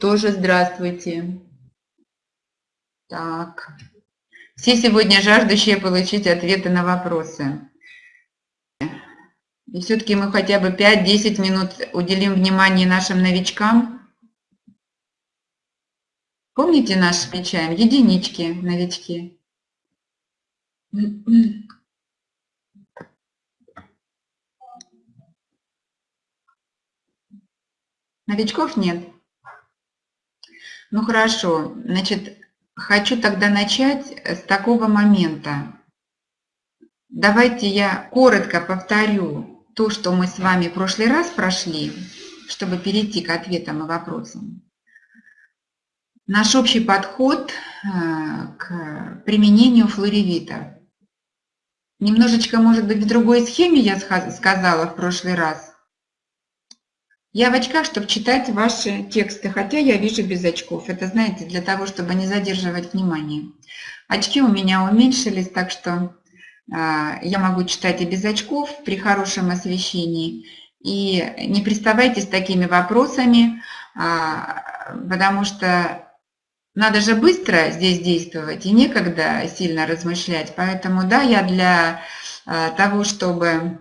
тоже здравствуйте. Так. Все сегодня жаждущие получить ответы на вопросы. И все-таки мы хотя бы 5-10 минут уделим внимание нашим новичкам. Помните наш отмечаем? Единички, новички. Новичков нет. Ну хорошо, значит, хочу тогда начать с такого момента. Давайте я коротко повторю то, что мы с вами в прошлый раз прошли, чтобы перейти к ответам и вопросам. Наш общий подход э, к применению флоревита. Немножечко, может быть, в другой схеме я сказала в прошлый раз, я в очках, чтобы читать ваши тексты, хотя я вижу без очков. Это, знаете, для того, чтобы не задерживать внимание. Очки у меня уменьшились, так что э, я могу читать и без очков при хорошем освещении. И не приставайте с такими вопросами, э, потому что надо же быстро здесь действовать, и некогда сильно размышлять. Поэтому, да, я для э, того, чтобы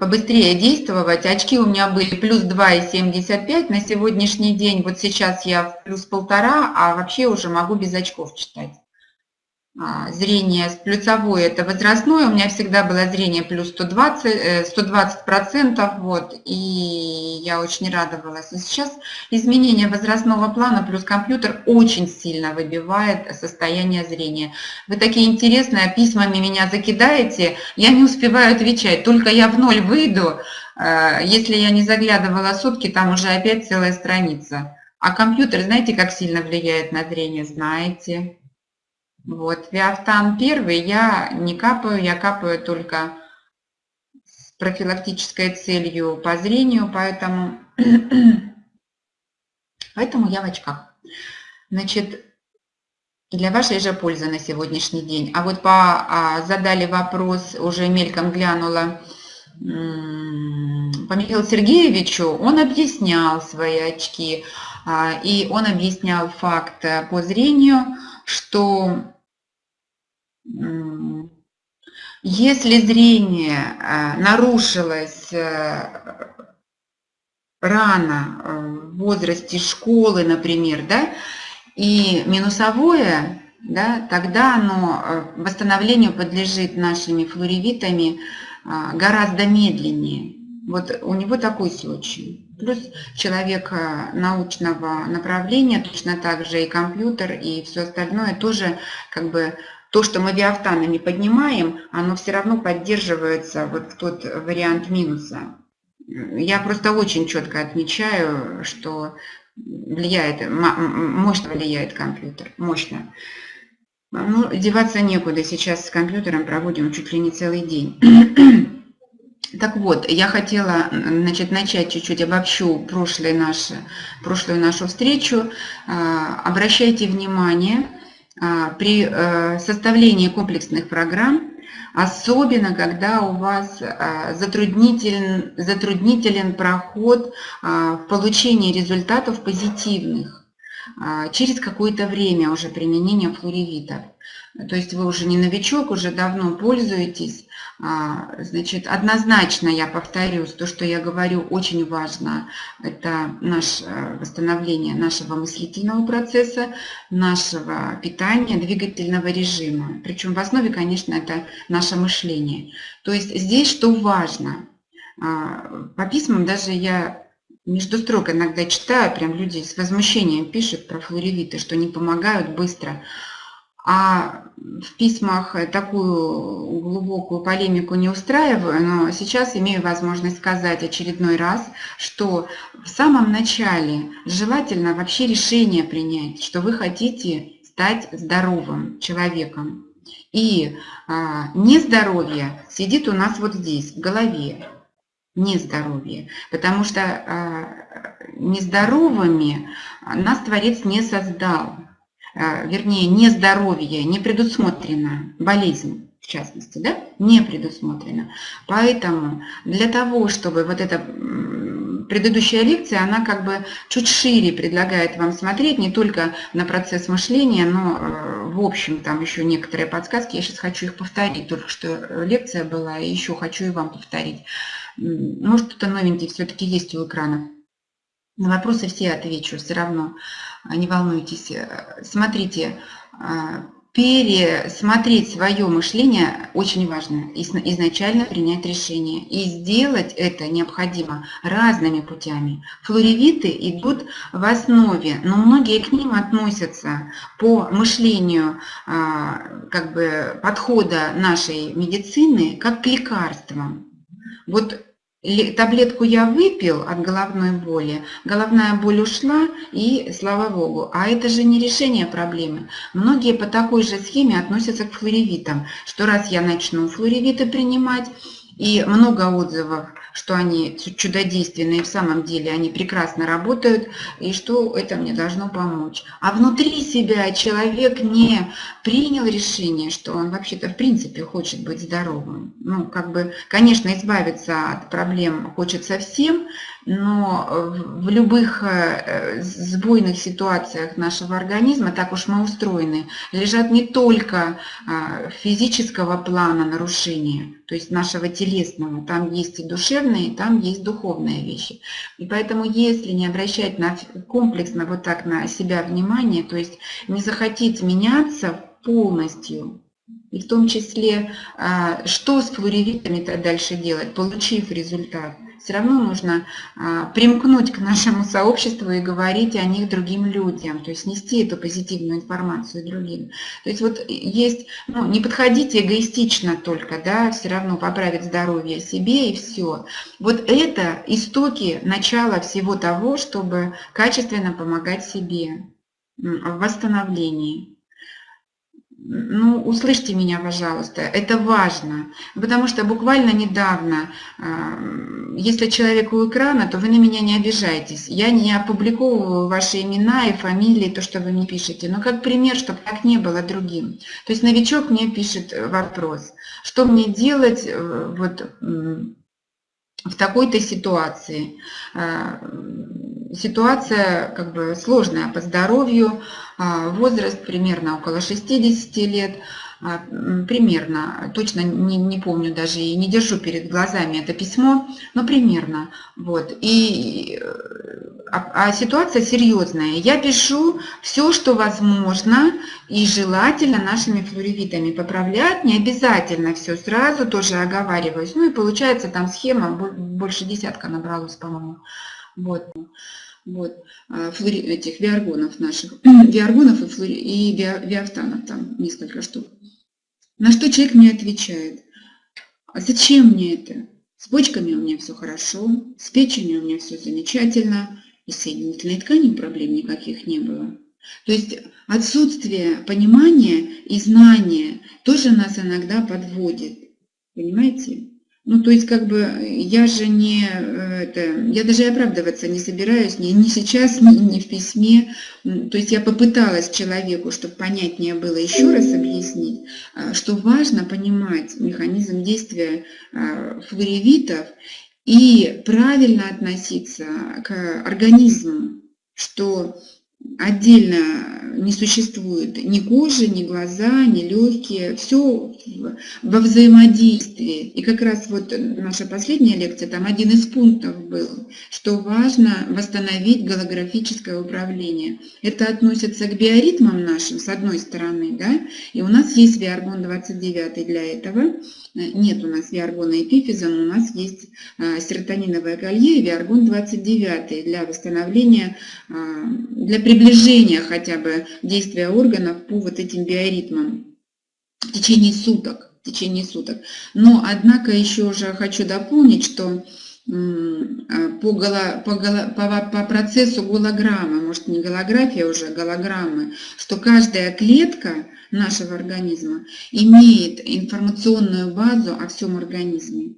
побыстрее действовать. Очки у меня были плюс 2,75 на сегодняшний день. Вот сейчас я плюс полтора, а вообще уже могу без очков читать. А, зрение плюсовое это возрастное, у меня всегда было зрение плюс 120, 120 э, процентов, вот, и я очень радовалась. И сейчас изменение возрастного плана плюс компьютер очень сильно выбивает состояние зрения. Вы такие интересные, письмами меня закидаете, я не успеваю отвечать, только я в ноль выйду, э, если я не заглядывала сутки, там уже опять целая страница. А компьютер, знаете, как сильно влияет на зрение? Знаете. Вот, виафтан первый я не капаю, я капаю только с профилактической целью по зрению, поэтому, поэтому я в очках. Значит, для вашей же пользы на сегодняшний день. А вот по, а, задали вопрос, уже мельком глянула, по Михаилу Сергеевичу, он объяснял свои очки, а, и он объяснял факт по зрению, что если зрение э, нарушилось э, рано, э, в возрасте школы, например, да, и минусовое, да, тогда оно восстановлению подлежит нашими флоревитами гораздо медленнее. Вот у него такой случай. Плюс человек научного направления, точно так же и компьютер, и все остальное тоже как бы то, что мы виафтанами поднимаем, оно все равно поддерживается, вот тот вариант минуса. Я просто очень четко отмечаю, что влияет, мощно влияет компьютер, мощно. Ну, деваться некуда, сейчас с компьютером проводим чуть ли не целый день. Так вот, я хотела значит, начать чуть-чуть обобщу прошлое наше, прошлую нашу встречу. А, обращайте внимание, при э, составлении комплексных программ, особенно когда у вас а, затруднителен, затруднителен проход а, в получении результатов позитивных через какое-то время уже применения флоревитов. То есть вы уже не новичок, уже давно пользуетесь, а, значит, однозначно я повторюсь, то, что я говорю, очень важно, это наше э, восстановление нашего мыслительного процесса, нашего питания, двигательного режима. Причем в основе, конечно, это наше мышление. То есть здесь что важно? А, по письмам даже я между строк иногда читаю, прям люди с возмущением пишут про флоревиты, что не помогают быстро. А в письмах такую глубокую полемику не устраиваю, но сейчас имею возможность сказать очередной раз, что в самом начале желательно вообще решение принять, что вы хотите стать здоровым человеком. И а, нездоровье сидит у нас вот здесь, в голове. Нездоровье. Потому что а, нездоровыми нас Творец не создал. А, вернее, нездоровье, не предусмотрено, болезнь в частности, да, не предусмотрено. Поэтому для того, чтобы вот это предыдущая лекция, она как бы чуть шире предлагает вам смотреть не только на процесс мышления, но э, в общем там еще некоторые подсказки. Я сейчас хочу их повторить, только что лекция была, и еще хочу и вам повторить. Может, что-то новенькое все-таки есть у экрана. На вопросы все отвечу, все равно, не волнуйтесь. Смотрите, пересмотреть свое мышление очень важно, изначально принять решение. И сделать это необходимо разными путями. Флоревиты идут в основе, но многие к ним относятся по мышлению а, как бы, подхода нашей медицины как к лекарствам. Вот Таблетку я выпил от головной боли, головная боль ушла и слава богу. А это же не решение проблемы. Многие по такой же схеме относятся к флоревитам, что раз я начну флоревиты принимать, и много отзывов, что они чудодейственные, в самом деле они прекрасно работают, и что это мне должно помочь. А внутри себя человек не принял решение, что он вообще-то в принципе хочет быть здоровым. Ну, как бы, конечно, избавиться от проблем хочется всем, но в любых э, сбойных ситуациях нашего организма, так уж мы устроены, лежат не только а, физического плана нарушения, то есть нашего телесного, там есть и душевные, там есть духовные вещи. И поэтому если не обращать на, комплексно вот так на себя внимание, то есть не захотеть меняться полностью, и в том числе, а, что с флоревитами-то дальше делать, получив результат – все равно нужно а, примкнуть к нашему сообществу и говорить о них другим людям, то есть нести эту позитивную информацию другим. То есть вот есть, ну, не подходите эгоистично только, да, все равно поправить здоровье себе и все. Вот это истоки начала всего того, чтобы качественно помогать себе в восстановлении ну, услышьте меня, пожалуйста, это важно, потому что буквально недавно, а, если человек у экрана, то вы на меня не обижайтесь. Я не опубликовываю ваши имена и фамилии, то, что вы мне пишете, но как пример, чтобы так не было другим. То есть новичок мне пишет вопрос, что мне делать э, вот в такой-то ситуации. А, ситуация как бы сложная по здоровью, а, возраст примерно около 60 лет, примерно, точно не, не помню даже и не держу перед глазами это письмо, но примерно. Вот. И, а, а ситуация серьезная. Я пишу все, что возможно, и желательно нашими флоревитами поправлять, не обязательно все сразу, тоже оговариваюсь. Ну и получается там схема, больше десятка набралось, по-моему. Вот вот, а, флори, этих виаргонов наших, виаргонов и, флори, и ви, виафтанов, там несколько штук. На что человек мне отвечает, а зачем мне это? С почками у меня все хорошо, с печенью у меня все замечательно, и с соединительной тканью проблем никаких не было. То есть отсутствие понимания и знания тоже нас иногда подводит. Понимаете? Ну, то есть, как бы, я же не, э, это, я даже оправдываться не собираюсь, ни, ни сейчас, ни, ни в письме. То есть, я попыталась человеку, чтобы понятнее было, еще раз объяснить, а, что важно понимать механизм действия а, флоревитов и правильно относиться к организму, что отдельно не существует ни кожи, ни глаза, ни легкие, все во взаимодействии. И как раз вот наша последняя лекция, там один из пунктов был, что важно восстановить голографическое управление. Это относится к биоритмам нашим, с одной стороны, да, и у нас есть Виаргон 29 для этого, нет у нас виаргона эпифиза, но у нас есть а, серотониновое колье и виаргон 29 для восстановления, а, для приближения хотя бы действия органов по вот этим биоритмам в течение суток. В течение суток. Но, однако, еще уже хочу дополнить, что по, голо, по, голо, по, по процессу голограммы, может не голография уже, а голограммы, что каждая клетка нашего организма имеет информационную базу о всем организме.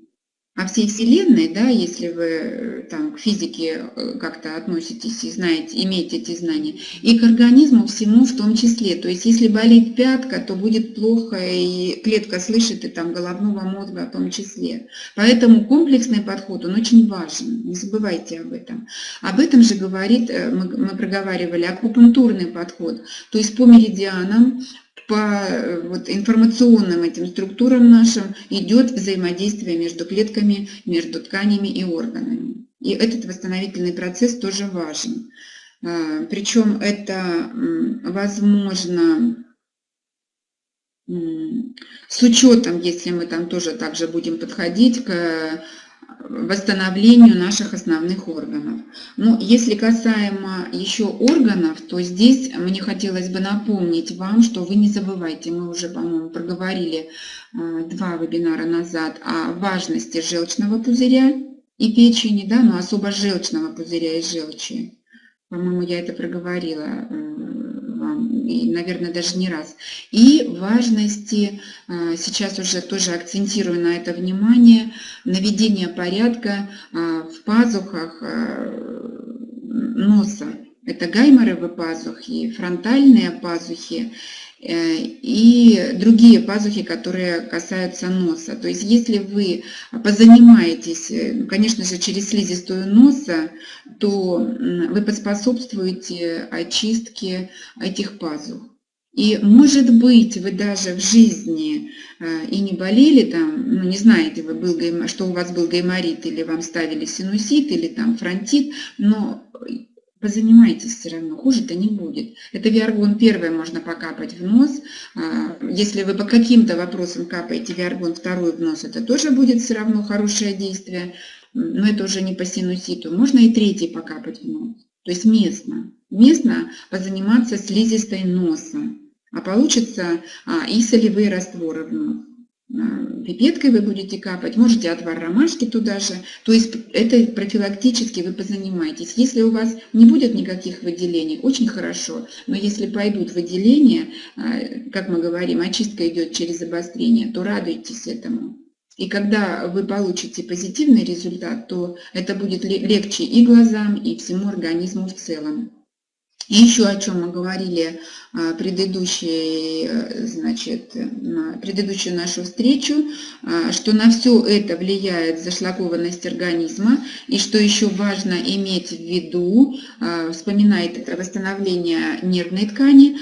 О всей Вселенной, да, если вы э, там к физике э, как-то относитесь и знаете, имеете эти знания, и к организму всему в том числе. То есть если болит пятка, то будет плохо, и клетка слышит, и там головного мозга в том числе. Поэтому комплексный подход, он очень важен, не забывайте об этом. Об этом же говорит, э, мы, мы проговаривали, акупунктурный подход, то есть по меридианам, по э, вот, информационным этим структурам нашим идет взаимодействие между клетками, между тканями и органами. И этот восстановительный процесс тоже важен. А, Причем это возможно с учетом, если мы там тоже также будем подходить к восстановлению наших основных органов. Но если касаемо еще органов, то здесь мне хотелось бы напомнить вам, что вы не забывайте, мы уже, по-моему, проговорили э, два вебинара назад о важности желчного пузыря и печени, да, но особо желчного пузыря и желчи. По-моему, я это проговорила наверное, даже не раз. И важности, а, сейчас уже тоже акцентирую на это внимание, наведение порядка а, в пазухах а, носа. Это гайморовые пазухи, фронтальные пазухи и другие пазухи, которые касаются носа. То есть если вы позанимаетесь, э, ну, конечно же, через слизистую носа, то вы поспособствуете очистке этих пазух. И может быть, вы даже в жизни э, и не болели там, ну не знаете, вы был, что у вас был гайморит или вам ставили синусит или там фронтит, но позанимайтесь все равно, хуже-то не будет. Это виаргон первое можно покапать в нос. А, если вы по каким-то вопросам капаете виаргон второй в нос, это тоже будет все равно хорошее действие, но это уже не по синуситу. Можно и третий покапать в нос, то есть местно. Местно позаниматься слизистой носа, а получится а, и солевые растворы в нос пипеткой вы будете капать, можете отвар ромашки туда же. То есть это профилактически вы позанимаетесь. Если у вас не будет никаких выделений, очень хорошо. Но если пойдут выделения, а, как мы говорим, очистка идет через обострение, то радуйтесь этому. И когда вы получите позитивный результат, то это будет легче и глазам, и всему организму в целом. И еще о чем мы говорили а, предыдущей, э, значит, на предыдущую нашу встречу, а, что на все это влияет зашлакованность организма, и что еще важно иметь в виду, а, вспоминает восстановление нервной ткани,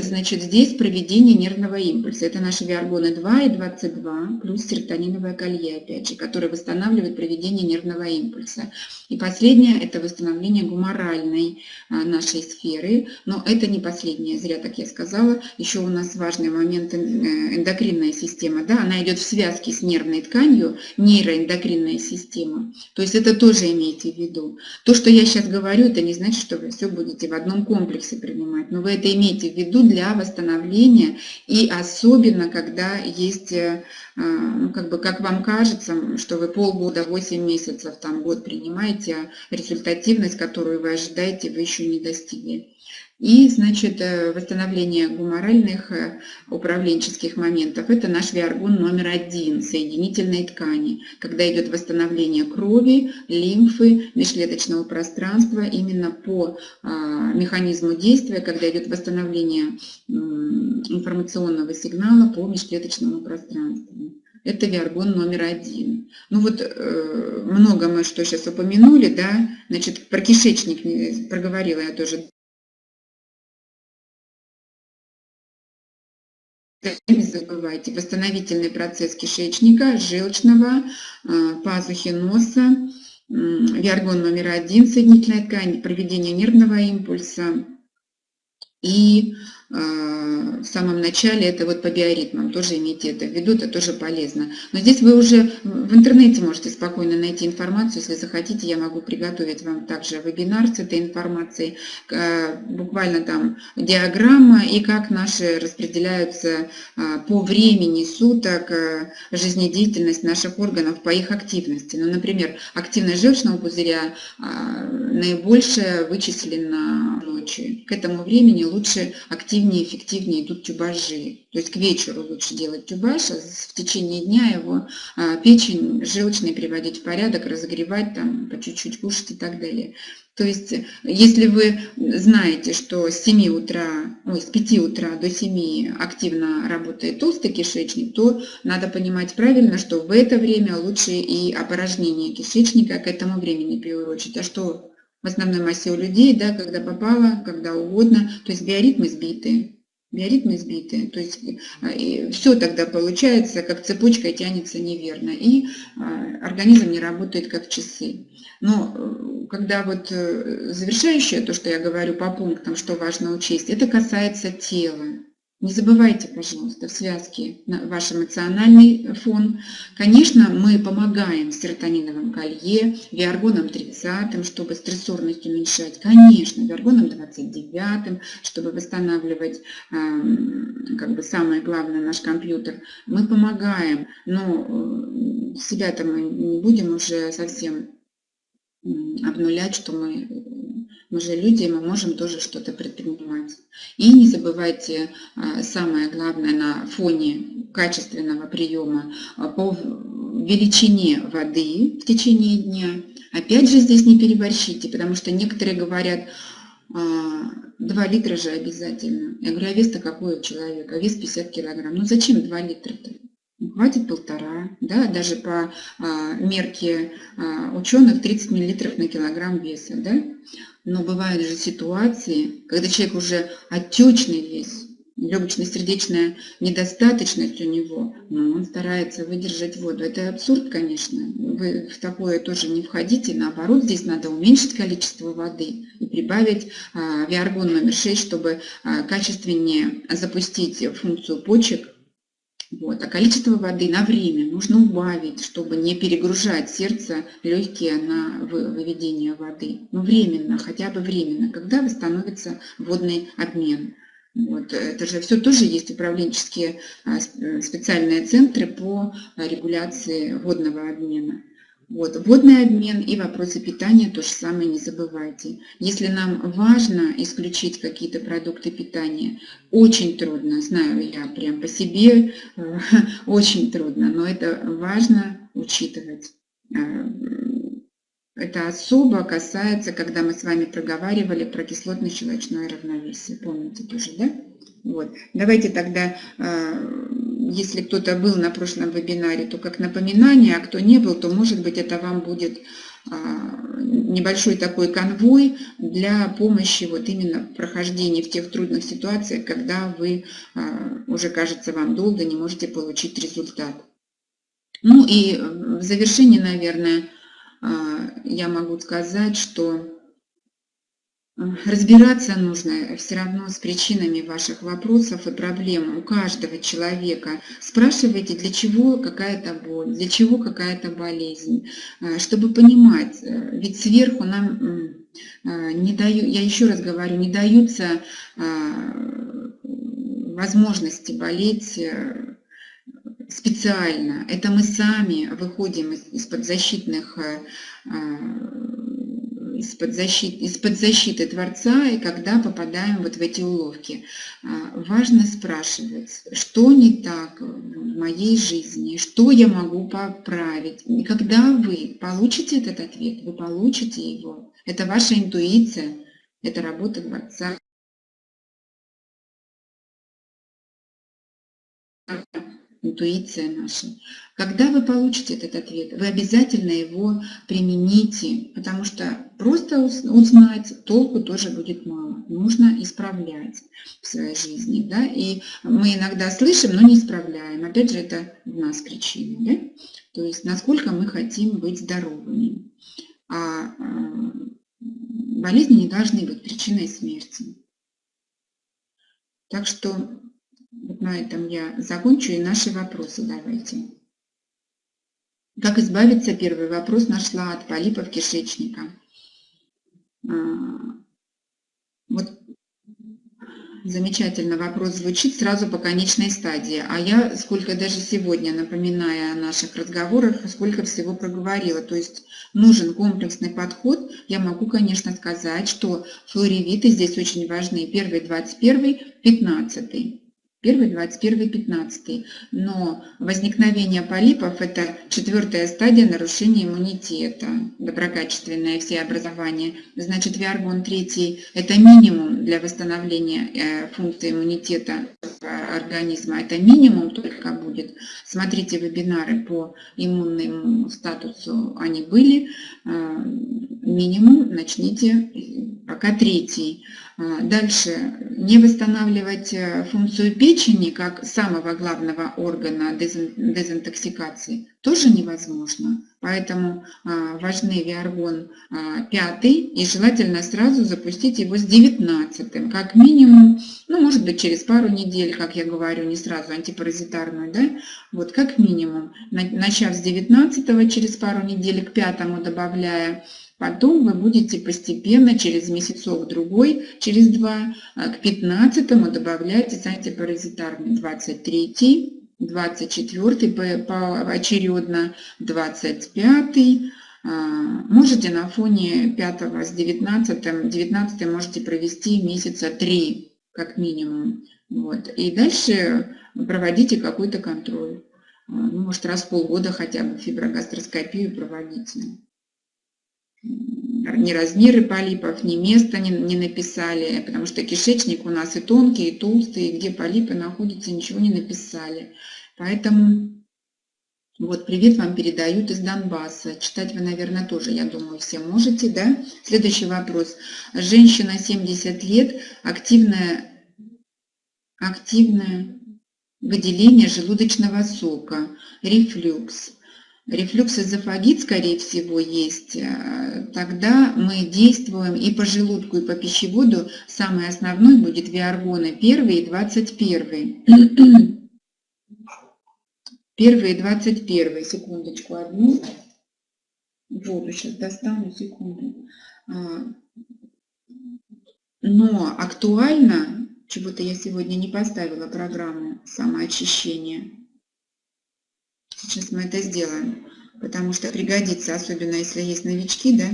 значит, здесь проведение нервного импульса. Это наши виаргоны 2 и 22, плюс серотониновое колье, опять же, которое восстанавливает проведение нервного импульса. И последнее – это восстановление гуморальной нашей сферы, но это не последнее, зря так я сказала. Еще у нас важный момент э, эндокринная система, да, она идет в связке с нервной тканью, нейроэндокринная система. То есть это тоже имейте в виду. То, что я сейчас говорю, это не значит, что вы все будете в одном комплексе принимать, но вы это имеете в виду для восстановления и особенно, когда есть э, а, ну, как бы, как вам кажется, что вы полгода, 8 месяцев, там, год принимаете, а результативность, которую вы ожидаете, вы еще не достигли. И, значит, э, восстановление гуморальных э, управленческих моментов. Это наш виаргон номер один, соединительной ткани, когда идет восстановление крови, лимфы, межклеточного пространства, именно по а, механизму действия, когда идет восстановление информационного сигнала по межклеточному пространству. Это виаргон номер один. Ну вот э, много мы что сейчас упомянули, да, значит, про кишечник проговорила я тоже Не забывайте, восстановительный процесс кишечника, желчного, а, пазухи носа, виаргон номер один, соединительная ткань, проведение нервного импульса. И в самом начале, это вот по биоритмам, тоже имейте это в виду, это тоже полезно. Но здесь вы уже в интернете можете спокойно найти информацию, если захотите, я могу приготовить вам также вебинар с этой информацией, буквально там диаграмма и как наши распределяются а, по времени суток жизнедеятельность наших органов по их активности. Ну, например, активность желчного пузыря наибольшая вычислена ночью. К этому времени лучше активность эффективнее, эффективнее идут тюбажи. То есть к вечеру лучше делать тюбаж, а в течение дня его а, печень желчный приводить в порядок, разогревать, там, по чуть-чуть кушать и так далее. То есть, если вы знаете, что с 7 утра, ой, с 5 утра до 7 активно работает толстый кишечник, то надо понимать правильно, что в это время лучше и опорожнение кишечника к этому времени приурочить. А что в основной массе у людей, да, когда попало, когда угодно, то есть биоритмы сбиты биоритмы сбиты, то есть э, все тогда получается, как цепочка тянется неверно, и а, организм не работает как часы. Но э, когда вот э, завершающее, то, что я говорю по пунктам, что важно учесть, это касается тела. Не забывайте, пожалуйста, в связке ваш эмоциональный фон. Конечно, мы помогаем серотониновым колье, виаргоном 30, чтобы стрессорность уменьшать. Конечно, виаргоном 29, чтобы восстанавливать, эм, как бы самое главное, наш компьютер. Мы помогаем, но э, себя-то мы не будем уже совсем обнулять, что мы мы же люди, мы можем тоже что-то предпринимать. И не забывайте а, самое главное на фоне качественного приема а, по величине воды в течение дня. Опять же здесь не переборщите, потому что некоторые говорят, 2 а, литра же обязательно. Я говорю, а вес-то какой у человека? Вес 50 килограмм. Ну зачем 2 литра-то? хватит полтора, да, даже по мерке ученых 30 миллилитров на килограмм веса, да. Но бывают же ситуации, когда человек уже отечный весь, легочно-сердечная недостаточность у него, но он старается выдержать воду. Это абсурд, конечно. Вы в такое тоже не входите. Наоборот, здесь надо уменьшить количество воды и прибавить а, виаргон номер 6, чтобы а, качественнее запустить функцию почек вот. А количество воды на время нужно убавить, чтобы не перегружать сердце, легкие на выведение воды. Ну, временно, хотя бы временно, когда восстановится водный обмен. Вот. Это же все тоже есть управленческие а, специальные центры по регуляции водного обмена. Вот, водный обмен и вопросы питания то же самое не забывайте. Если нам важно исключить какие-то продукты питания, очень трудно, знаю я прям по себе, э, очень трудно, но это важно учитывать. Э, это особо касается, когда мы с вами проговаривали про кислотно-щелочное равновесие. Помните тоже, да? Вот. Давайте тогда, э, если кто-то был на прошлом вебинаре, то как напоминание, а кто не был, то может быть это вам будет э, небольшой такой конвой для помощи вот именно прохождения в тех трудных ситуациях, когда вы э, уже, кажется, вам долго не можете получить результат. Ну и в завершении, наверное, я могу сказать, что Разбираться нужно все равно с причинами ваших вопросов и проблем у каждого человека. Спрашивайте, для чего какая-то боль, для чего какая-то болезнь, э, чтобы понимать, э, ведь сверху нам э, не дают, я еще раз говорю, не даются возможности болеть специально. Это мы сами выходим из-под защитных из-под защиты, из защиты Творца, и когда попадаем вот в эти уловки. А, важно спрашивать, что не так в моей жизни, что я могу поправить. И когда вы получите этот ответ, вы получите его. Это ваша интуиция, это работа Творца. Интуиция наша. Когда вы получите этот ответ, вы обязательно его примените, потому что просто узнать толку тоже будет мало. Нужно исправлять в своей жизни. Да? И мы иногда слышим, но не исправляем. Опять же, это в нас причина. Да? То есть, насколько мы хотим быть здоровыми. А, а болезни не должны быть причиной смерти. Так что на этом я закончу и наши вопросы давайте. Как избавиться, первый вопрос нашла от полипов кишечника. А, вот замечательно вопрос звучит сразу по конечной стадии. А я сколько даже сегодня, напоминая о наших разговорах, сколько всего проговорила. То есть нужен комплексный подход. Я могу, конечно, сказать, что флоревиты здесь очень важны. Первый, 21, 15. Первый, 21, 15. Но возникновение полипов – это четвертая стадия нарушения иммунитета, доброкачественное все образование. Значит, виаргон 3 – это минимум для восстановления э, функции иммунитета организма. Это минимум только будет. Смотрите вебинары по иммунному статусу, они были. Э, минимум начните пока третий. А, дальше, не восстанавливать э, функцию печени как самого главного органа дезинтоксикации тоже невозможно. Поэтому а, важны виаргон 5 а, и желательно сразу запустить его с 19 как минимум, ну может быть через пару недель, как я говорю, не сразу антипаразитарную, да, вот как минимум, начав с 19 через пару недель к пятому добавляя Потом вы будете постепенно, через месяцок-другой, через два, а, к 15 добавлять антипаразитарный 23 24 поочередно, 25 а, Можете на фоне 5 с 19, 19 можете провести месяца 3 как минимум. Вот. И дальше проводите какой-то контроль. А, ну, может, раз в полгода хотя бы фиброгастроскопию проводите ни размеры полипов, ни места не, не написали, потому что кишечник у нас и тонкий, и толстый, и где полипы находятся, ничего не написали. Поэтому вот привет вам передают из Донбасса. Читать вы, наверное, тоже, я думаю, все можете, да? Следующий вопрос. Женщина 70 лет, активное, активное выделение желудочного сока, рефлюкс рефлюкс-эзофагит, скорее всего, есть, э, тогда мы действуем и по желудку, и по пищеводу. Самый основной будет виаргоны 1 и 21. Первый и 21. Секундочку одну. Воду сейчас достану, секунду. А, но актуально, чего-то я сегодня не поставила программу самоочищения. Сейчас мы это сделаем, потому что пригодится, особенно если есть новички, да.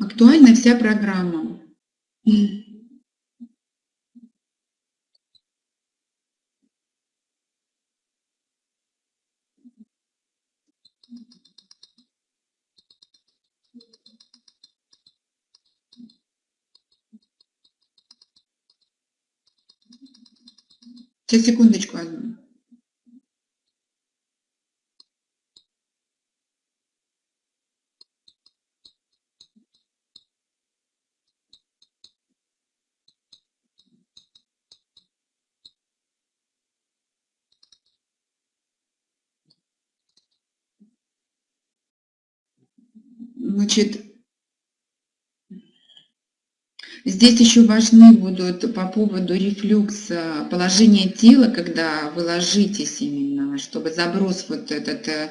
Актуальна вся программа. Сейчас, секундочку одну. Значит, Здесь еще важны будут по поводу рефлюкса положение тела, когда вы ложитесь именно, чтобы заброс вот этот э,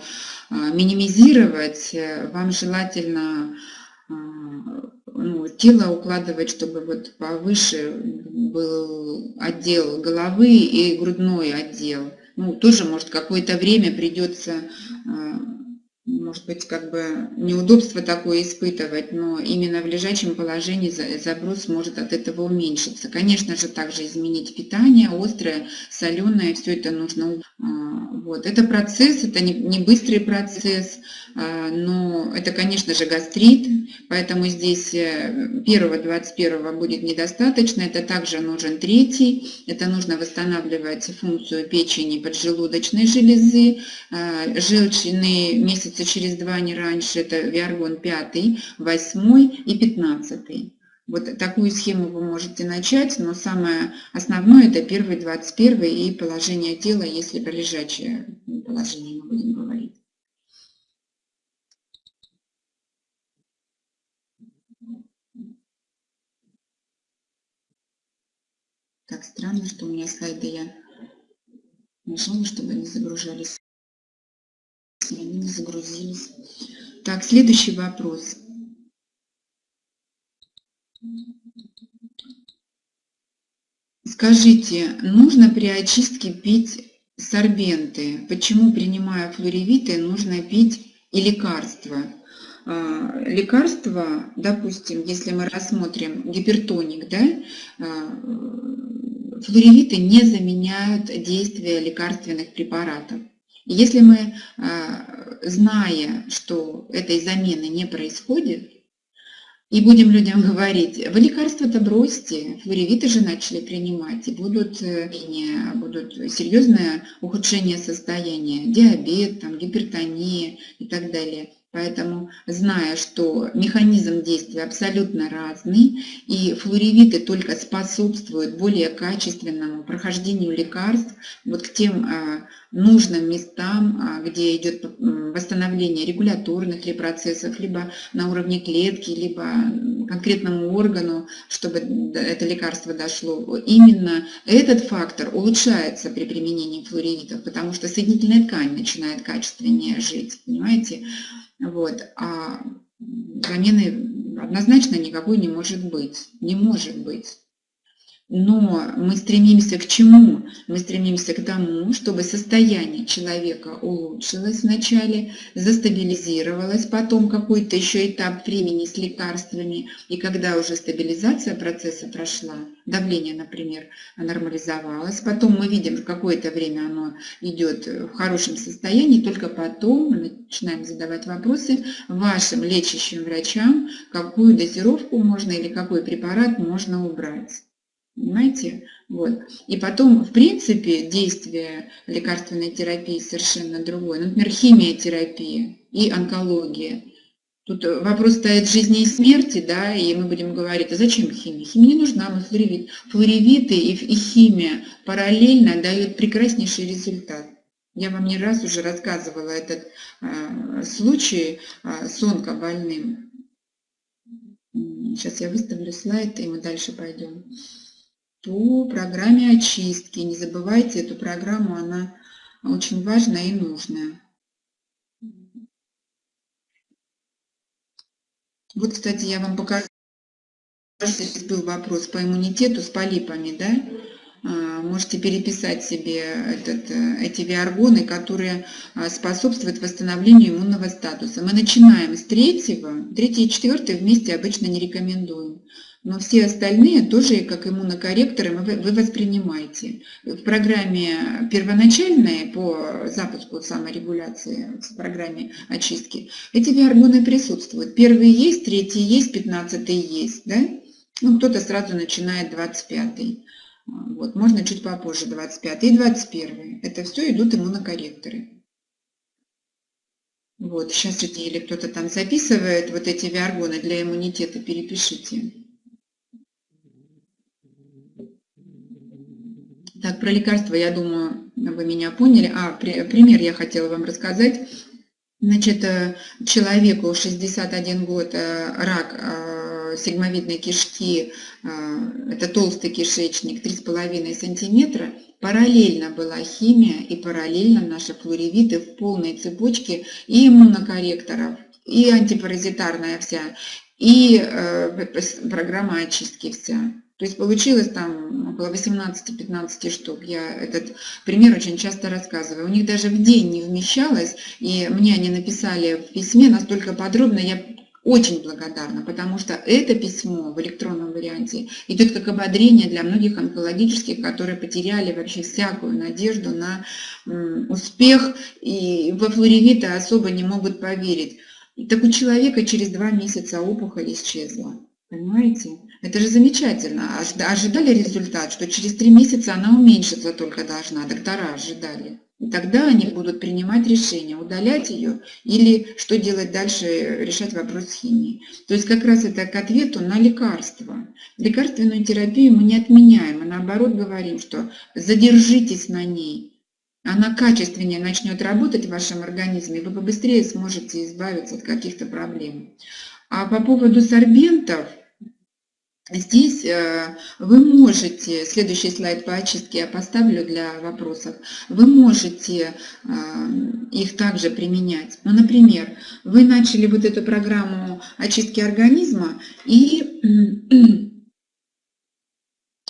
минимизировать, вам желательно э, ну, тело укладывать, чтобы вот повыше был отдел головы и грудной отдел. Ну, тоже, может, какое-то время придется э, может быть, как бы неудобство такое испытывать, но именно в лежачем положении заброс может от этого уменьшиться. Конечно же, также изменить питание, острое, соленое, все это нужно. А, вот. Это процесс, это не быстрый процесс, а, но это, конечно же, гастрит, поэтому здесь э, первого 21 будет недостаточно, это также нужен третий, это нужно восстанавливать функцию печени поджелудочной железы, а, желчные месяцы через два, не раньше, это виаргон 5, 8 и 15. Вот такую схему вы можете начать, но самое основное это первый, 21 и положение тела, если про лежачее положение мы будем говорить. Так, странно, что у меня слайды я нажала, чтобы они загружались. Они не загрузились. Так, следующий вопрос. Скажите, нужно при очистке пить сорбенты? Почему, принимая флоревиты, нужно пить и лекарства? А, лекарства, допустим, если мы рассмотрим гипертоник, да, а, флоревиты не заменяют действие лекарственных препаратов. Если мы, а, зная, что этой замены не происходит, и будем людям говорить, вы лекарства-то бросьте, флоревиты же начали принимать, и будут, э, будут серьезное ухудшение состояния, диабет, там, гипертония и так далее. Поэтому, зная, что механизм действия абсолютно разный, и флоревиты только способствуют более качественному прохождению лекарств вот к тем а, нужным местам, а, где идет восстановление регуляторных ли процессов, либо на уровне клетки, либо конкретному органу, чтобы это лекарство дошло. Именно этот фактор улучшается при применении флоревитов, потому что соединительная ткань начинает качественнее жить, понимаете? Вот. А замены однозначно никакой не может быть. Не может быть. Но мы стремимся к чему? Мы стремимся к тому, чтобы состояние человека улучшилось вначале, застабилизировалось, потом какой-то еще этап времени с лекарствами, и когда уже стабилизация процесса прошла, давление, например, нормализовалось, потом мы видим, какое-то время оно идет в хорошем состоянии, только потом мы начинаем задавать вопросы вашим лечащим врачам, какую дозировку можно или какой препарат можно убрать. Понимаете? Вот. И потом, в принципе, действие лекарственной терапии совершенно другое. Например, химиотерапия и онкология. Тут вопрос стоит жизни и смерти, да, и мы будем говорить, а зачем химия? Химия не нужна, мы флоревит. Флоревиты и, и химия параллельно дают прекраснейший результат. Я вам не раз уже рассказывала этот э, случай э, с онкобольным. Сейчас я выставлю слайд, и мы дальше пойдем по программе очистки. Не забывайте эту программу, она очень важная и нужная. Вот, кстати, я вам покажу, был вопрос по иммунитету с полипами, да? А, можете переписать себе этот, э, эти виаргоны, которые а, способствуют восстановлению иммунного статуса. Мы начинаем с третьего, третий и четвертый вместе обычно не рекомендуем но все остальные тоже как иммунокорректоры вы воспринимаете. В программе первоначальной по запуску саморегуляции, в программе очистки, эти гормоны присутствуют. Первый есть, третий есть, пятнадцатый есть. Да? Ну, кто-то сразу начинает 25-й. Вот, можно чуть попозже 25 и 21. Это все идут иммунокорректоры. Вот, сейчас или кто-то там записывает вот эти виаргоны для иммунитета, перепишите. Так, про лекарства, я думаю, вы меня поняли. А, пример я хотела вам рассказать. Значит, э, человеку 61 год, э, рак э, сигмовидной кишки, это толстый кишечник, 3,5 сантиметра, параллельно была химия и параллельно наши флоревиты в полной цепочке и иммунокорректоров, и антипаразитарная вся, и программа очистки вся. То есть получилось там около 18-15 штук. Я этот пример очень часто рассказываю. У них даже в день не вмещалось, и мне они написали в письме настолько подробно, я очень благодарна, потому что это письмо в электронном варианте идет как ободрение для многих онкологических, которые потеряли вообще всякую надежду на успех и во флоревита особо не могут поверить. Так у человека через два месяца опухоль исчезла. Понимаете? Это же замечательно. Ожидали результат, что через три месяца она уменьшится только должна. Доктора ожидали. И тогда они будут принимать решение, удалять ее или что делать дальше, решать вопрос с химией. То есть как раз это к ответу на лекарства. Лекарственную терапию мы не отменяем, а наоборот говорим, что задержитесь на ней. Она качественнее начнет работать в вашем организме, вы побыстрее сможете избавиться от каких-то проблем. А по поводу сорбентов, Здесь э, вы можете, следующий слайд по очистке я поставлю для вопросов, вы можете э, их также применять. Ну, например, вы начали вот эту программу очистки организма и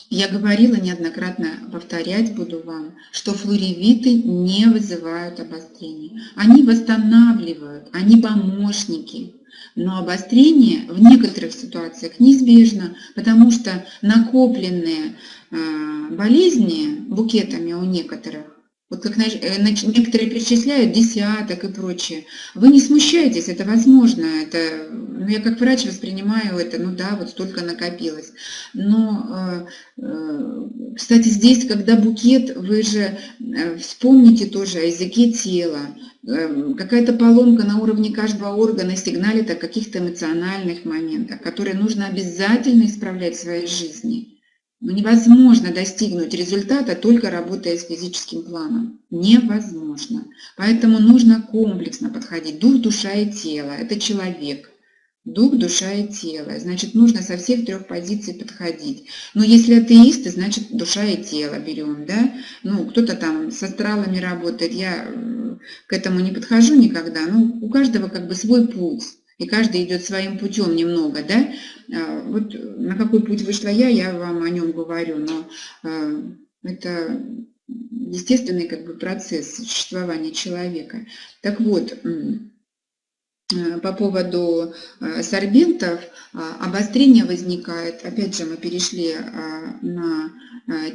я говорила неоднократно, повторять буду вам, что флоревиты не вызывают обострения. Они восстанавливают, они помощники. Но обострение в некоторых ситуациях неизбежно, потому что накопленные э, болезни букетами у некоторых вот как э, некоторые перечисляют десяток и прочее. Вы не смущайтесь, это возможно. Это, ну, я как врач воспринимаю это, ну да, вот столько накопилось. Но, э, кстати, здесь, когда букет, вы же вспомните тоже о языке тела. Какая-то поломка на уровне каждого органа сигналит о каких-то эмоциональных моментах, которые нужно обязательно исправлять в своей жизни. Но невозможно достигнуть результата, только работая с физическим планом. Невозможно. Поэтому нужно комплексно подходить. Дух, душа и тело – это человек. Дух, душа и тело. Значит, нужно со всех трех позиций подходить. Но если атеисты, значит, душа и тело берем. Да? Ну, кто-то там с астралами работает. Я к этому не подхожу никогда. Ну, у каждого как бы свой путь и каждый идет своим путем немного, да, а, вот на какой путь вышла я, я вам о нем говорю, но а, это естественный как бы процесс существования человека. Так вот, а, по поводу сорбентов, обострение возникает, опять же мы перешли на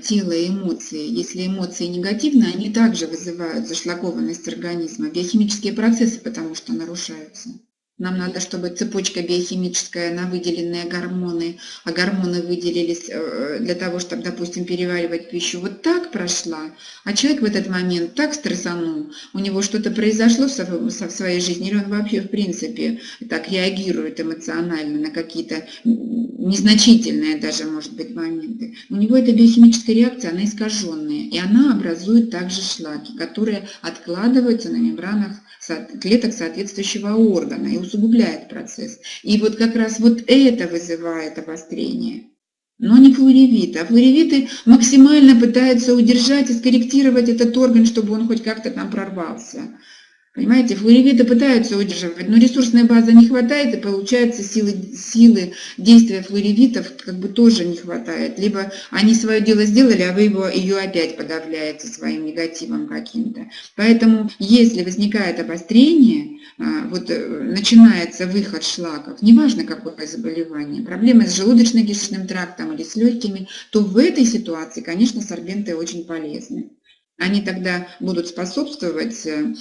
тело и эмоции. Если эмоции негативные, они также вызывают зашлакованность организма, биохимические процессы потому что нарушаются. Нам надо, чтобы цепочка биохимическая на выделенные гормоны, а гормоны выделились э, для того, чтобы, допустим, переваривать пищу, вот так прошла, а человек в этот момент так стрессанул, у него что-то произошло в своей жизни, или он вообще, в принципе, так реагирует эмоционально на какие-то незначительные даже, может быть, моменты. У него эта биохимическая реакция, она искаженная, и она образует также шлаки, которые откладываются на мембранах клеток соответствующего органа и усугубляет процесс. И вот как раз вот это вызывает обострение. Но не флоревиты. А флоревиты максимально пытаются удержать и скорректировать этот орган, чтобы он хоть как-то там прорвался. Понимаете, флоревиты пытаются удерживать, но ресурсной базы не хватает, и получается силы, силы действия флоревитов как бы тоже не хватает. Либо они свое дело сделали, а вы его, ее опять подавляете своим негативом каким-то. Поэтому, если возникает обострение, а, вот э, начинается выход шлаков, неважно какое заболевание, проблемы с желудочно-кишечным трактом или с легкими, то в этой ситуации, конечно, сорбенты очень полезны. Они тогда будут способствовать э,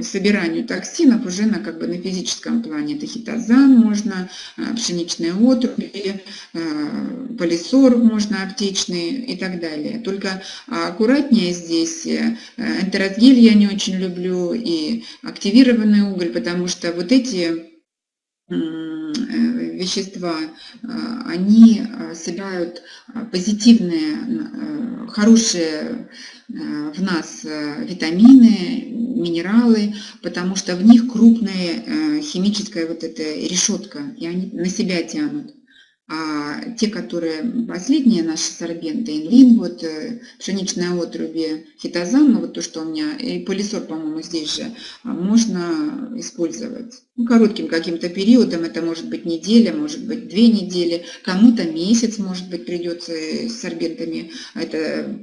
собиранию токсинов уже на, как бы, на физическом плане. Это хитозан можно, э, пшеничные отруби, э, полисор можно аптечный и так далее. Только аккуратнее здесь. Энтерозгель я не очень люблю и активированный уголь, потому что вот эти вещества, они собирают позитивные хорошие э, в нас э, витамины, минералы, потому что в них крупная э, химическая вот эта решетка, и они на себя тянут. А те, которые последние наши сорбенты, инлин, вот пшеничная отруби, хитозан, ну вот то, что у меня, и полисор, по-моему, здесь же, а, можно использовать. Ну, коротким каким-то периодом, это может быть неделя, может быть две недели, кому-то месяц, может быть, придется с сорбентами это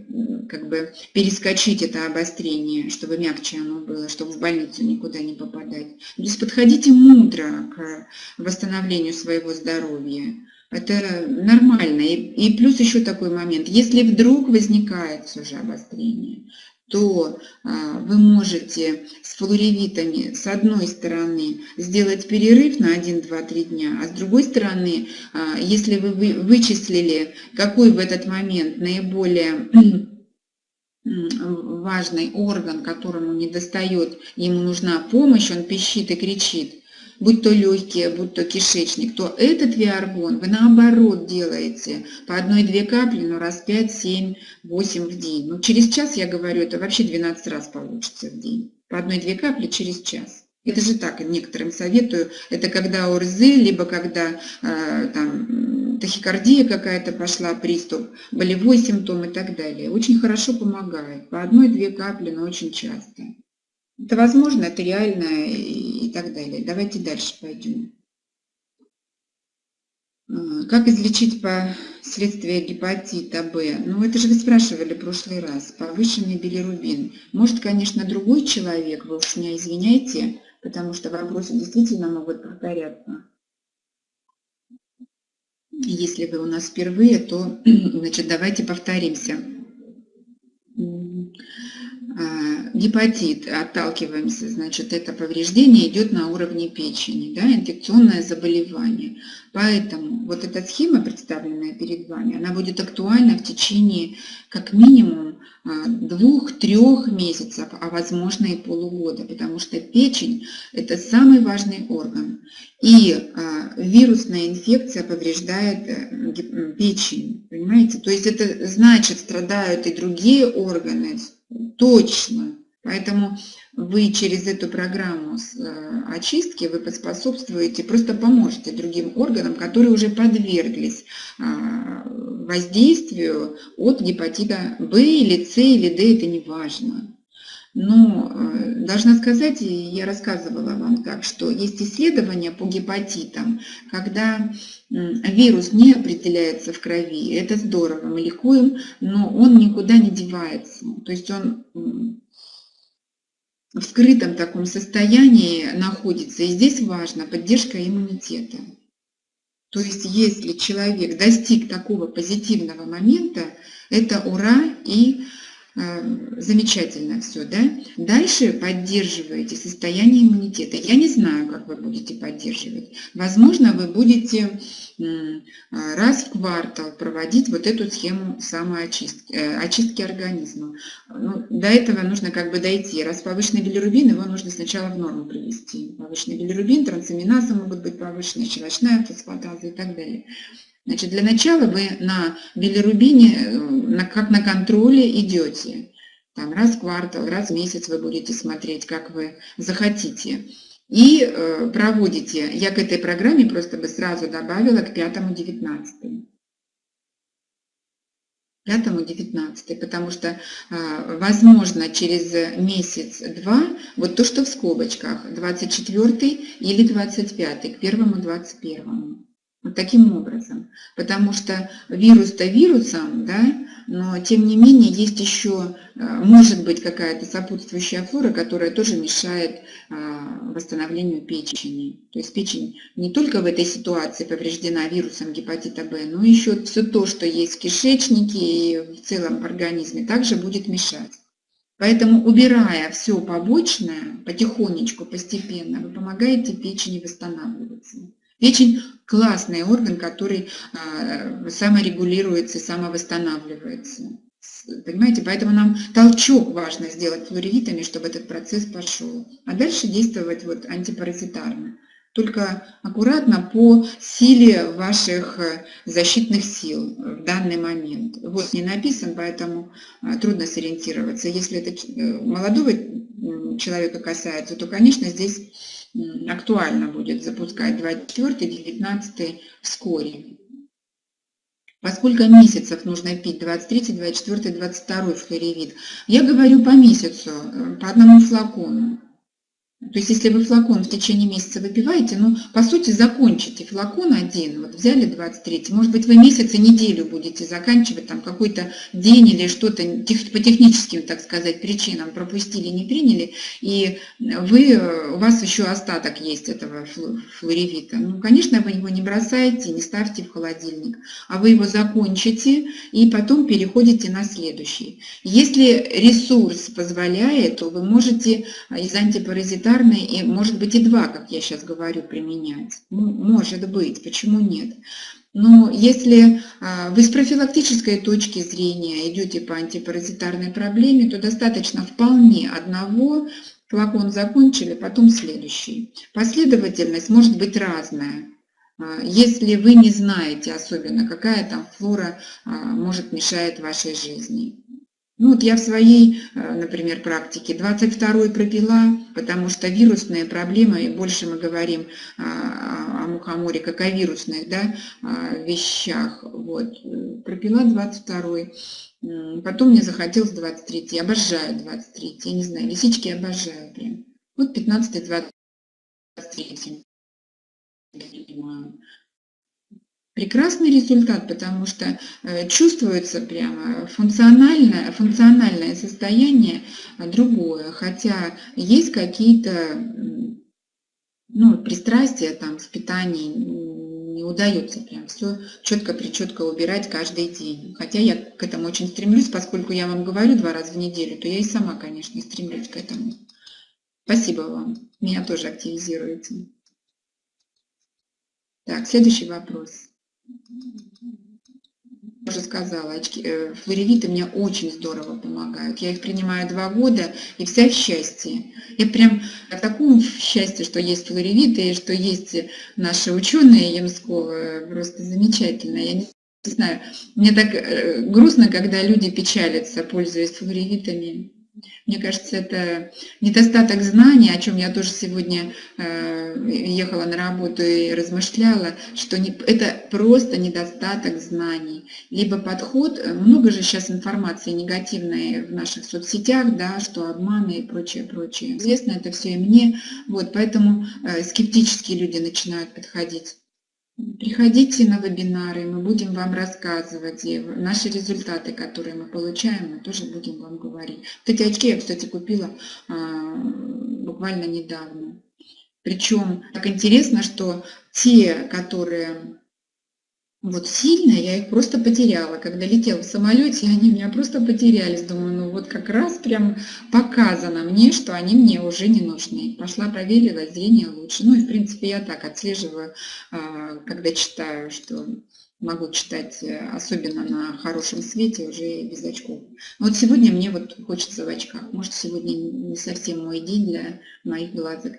как бы перескочить это обострение, чтобы мягче оно было, чтобы в больницу никуда не попадать. То есть подходите мудро к восстановлению своего здоровья. Это нормально. И, и плюс еще такой момент. Если вдруг возникает все же обострение, то а, вы можете с флоревитами с одной стороны сделать перерыв на 1, 2, 3 дня, а с другой стороны, а, если вы вычислили, какой в этот момент наиболее важный орган, которому не достает, ему нужна помощь, он пищит и кричит, будь то легкие, будь то кишечник, то этот виаргон вы наоборот делаете по одной-две капли, но раз 5, 7, 8 в день. Ну, через час, я говорю, это вообще 12 раз получится в день. По одной-две капли через час. Это же так, некоторым советую. Это когда ОРЗ, либо когда э, там, тахикардия какая-то пошла, приступ, болевой симптом и так далее. Очень хорошо помогает. По одной-две капли, но очень часто. Это возможно, это реально и, так далее. Давайте дальше пойдем. А, как излечить последствия гепатита Б? Ну, это же вы спрашивали в прошлый раз. Повышенный билирубин. Может, конечно, другой человек, вы уж меня извиняйте, потому что вопросы действительно могут повторяться. Если вы у нас впервые, то значит, давайте повторимся. А, гепатит, отталкиваемся, значит, это повреждение идет на уровне печени, да, инфекционное заболевание. Поэтому вот эта схема, представленная перед вами, она будет актуальна в течение как минимум а, двух-трех месяцев, а возможно и полугода, потому что печень – это самый важный орган. И а, вирусная инфекция повреждает э, печень, понимаете? То есть это значит, страдают и другие органы, точно. Поэтому вы через эту программу э, очистки вы поспособствуете, просто поможете другим органам, которые уже подверглись а, воздействию от гепатита В или С или Д, это не важно. Но э, должна сказать, и я рассказывала вам так, что есть исследования по гепатитам, когда вирус не определяется в крови, это здорово, мы ликуем, но он никуда не девается. То есть он в скрытом таком состоянии находится. И здесь важна поддержка иммунитета. То есть если человек достиг такого позитивного момента, это ура и Эм, замечательно все, да? Дальше поддерживаете состояние иммунитета. Я не знаю, как вы будете поддерживать. Возможно, вы будете раз в квартал проводить вот эту схему самоочистки э, очистки организма. Ну, до этого нужно как бы дойти. Раз повышенный билирубин, его нужно сначала в норму привести. Повышенный билирубин, трансаминазы могут быть повышенные, щелочная фосфатаза и так далее. Значит, для начала вы на билирубине, э, на, как на контроле идете. Там раз в квартал, раз в месяц вы будете смотреть, как вы захотите. И э, проводите, я к этой программе просто бы сразу добавила к 5-19. 5-19, потому что, э, возможно, через месяц-два, вот то, что в скобочках, 24 или 25, к 1-21. Вот таким образом. Потому что вирус-то вирусом, да, но тем не менее есть еще, э, может быть, какая-то сопутствующая флора, которая тоже мешает а, восстановлению печени. То есть печень не только в этой ситуации повреждена вирусом гепатита Б, но еще все то, что есть в кишечнике и в целом в организме, также будет мешать. Поэтому, убирая все побочное, потихонечку, постепенно, вы помогаете печени восстанавливаться. Печень – классный орган, который а, саморегулируется, самовосстанавливается. Понимаете, поэтому нам толчок важно сделать флоревитами, чтобы этот процесс пошел. А дальше действовать вот антипаразитарно. Только аккуратно по силе ваших э, защитных сил в данный момент. Вот не написан, поэтому а, трудно сориентироваться. Если это э, молодого человека касается, то, конечно, здесь актуально будет запускать 24 19 вскоре. По сколько месяцев нужно пить 23, 24, 22 флоревит? Я говорю по месяцу, э, по одному флакону. То есть, если вы флакон в течение месяца выпиваете, ну, по сути, закончите флакон один, вот взяли 23, может быть, вы месяц и неделю будете заканчивать, там, какой-то день или что-то по техническим, так сказать, причинам пропустили, не приняли, и вы, у вас еще остаток есть этого флоревита. Ну, конечно, вы его не бросаете, не ставьте в холодильник, а вы его закончите и потом переходите на следующий. Если ресурс позволяет, то вы можете из антипаразитарных элементарные, и может быть и два, как я сейчас говорю, применять. Ну, может быть, почему нет? Но если а, вы с профилактической точки зрения идете по антипаразитарной проблеме, то достаточно вполне одного, флакон закончили, потом следующий. Последовательность может быть разная. А, если вы не знаете особенно, какая там флора а, может мешать вашей жизни. Ну вот я в своей, э, например, практике 22 пропила, потому что вирусные проблемы, и больше мы говорим о мухоморе как о вирусных да, вещах. Вот. Пропила 22 Потом мне захотелось 23 Обожаю 23 Я не знаю, лисички обожаю прям. Вот 15 23 прекрасный результат, потому что э, чувствуется прямо функциональное, функциональное состояние другое, хотя есть какие-то ну, пристрастия там с питанием, не удается прям все четко-причетко убирать каждый день. Хотя я к этому очень стремлюсь, поскольку я вам говорю два раза в неделю, то я и сама, конечно, стремлюсь к этому. Спасибо вам. Меня тоже активизируете. Так, следующий вопрос уже сказала, очки, э, флоревиты мне очень здорово помогают. Я их принимаю два года, и вся в счастье. Я прям в таком счастье, что есть флоревиты, и что есть наши ученые Ямского, просто замечательно. Я не знаю, мне так э, грустно, когда люди печалятся, пользуясь флоревитами. Мне кажется, это недостаток знаний, о чем я тоже сегодня э, ехала на работу и размышляла, что не, это просто недостаток знаний. Либо подход, э, много же сейчас информации негативной в наших соцсетях, да, что обманы и прочее, прочее. Известно это все и мне, вот, поэтому э, скептические люди начинают подходить. Приходите на вебинары, мы будем вам рассказывать. И наши результаты, которые мы получаем, мы тоже будем вам говорить. Вот эти очки я, кстати, купила а, буквально недавно. Причем так интересно, что те, которые вот сильно я их просто потеряла. Когда летела в самолете, они меня просто потерялись. Думаю, ну вот как раз прям показано мне, что они мне уже не нужны. Пошла проверила, зрение лучше. Ну и в принципе я так отслеживаю, а, когда читаю, что могу читать, э, особенно на хорошем свете, уже без очков. Вот сегодня мне вот хочется в очках. Может, сегодня не совсем мой день для моих глазок.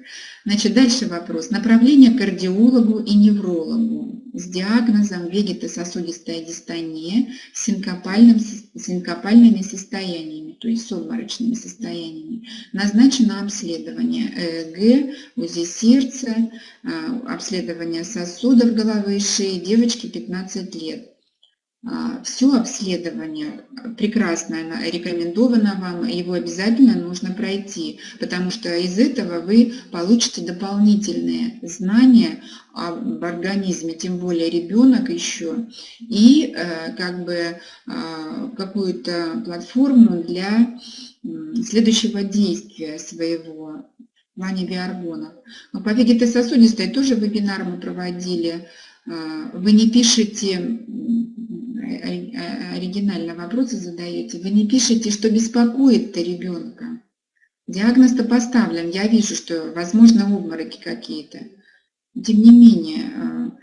Значит, дальше вопрос. Направление к кардиологу и неврологу с диагнозом вегетососудистая дистония с синкопальным, синкопальными состояниями, то есть с обморочными состояниями. Назначено обследование ЭЭГ, УЗИ сердца, а, обследование сосудов головы и шеи, девочки 15 лет. А, Все обследование прекрасно рекомендовано вам, его обязательно нужно пройти, потому что из этого вы получите дополнительные знания об организме, тем более ребенок еще, и э, как бы а, какую-то платформу для следующего действия своего в плане биоргонов. По вегетососудистой тоже вебинар мы проводили. А, вы не пишете оригинально вопросы задаете, вы не пишете, что беспокоит-то ребенка. Диагноз-то поставлен, я вижу, что возможно обмороки какие-то. Тем не менее, а,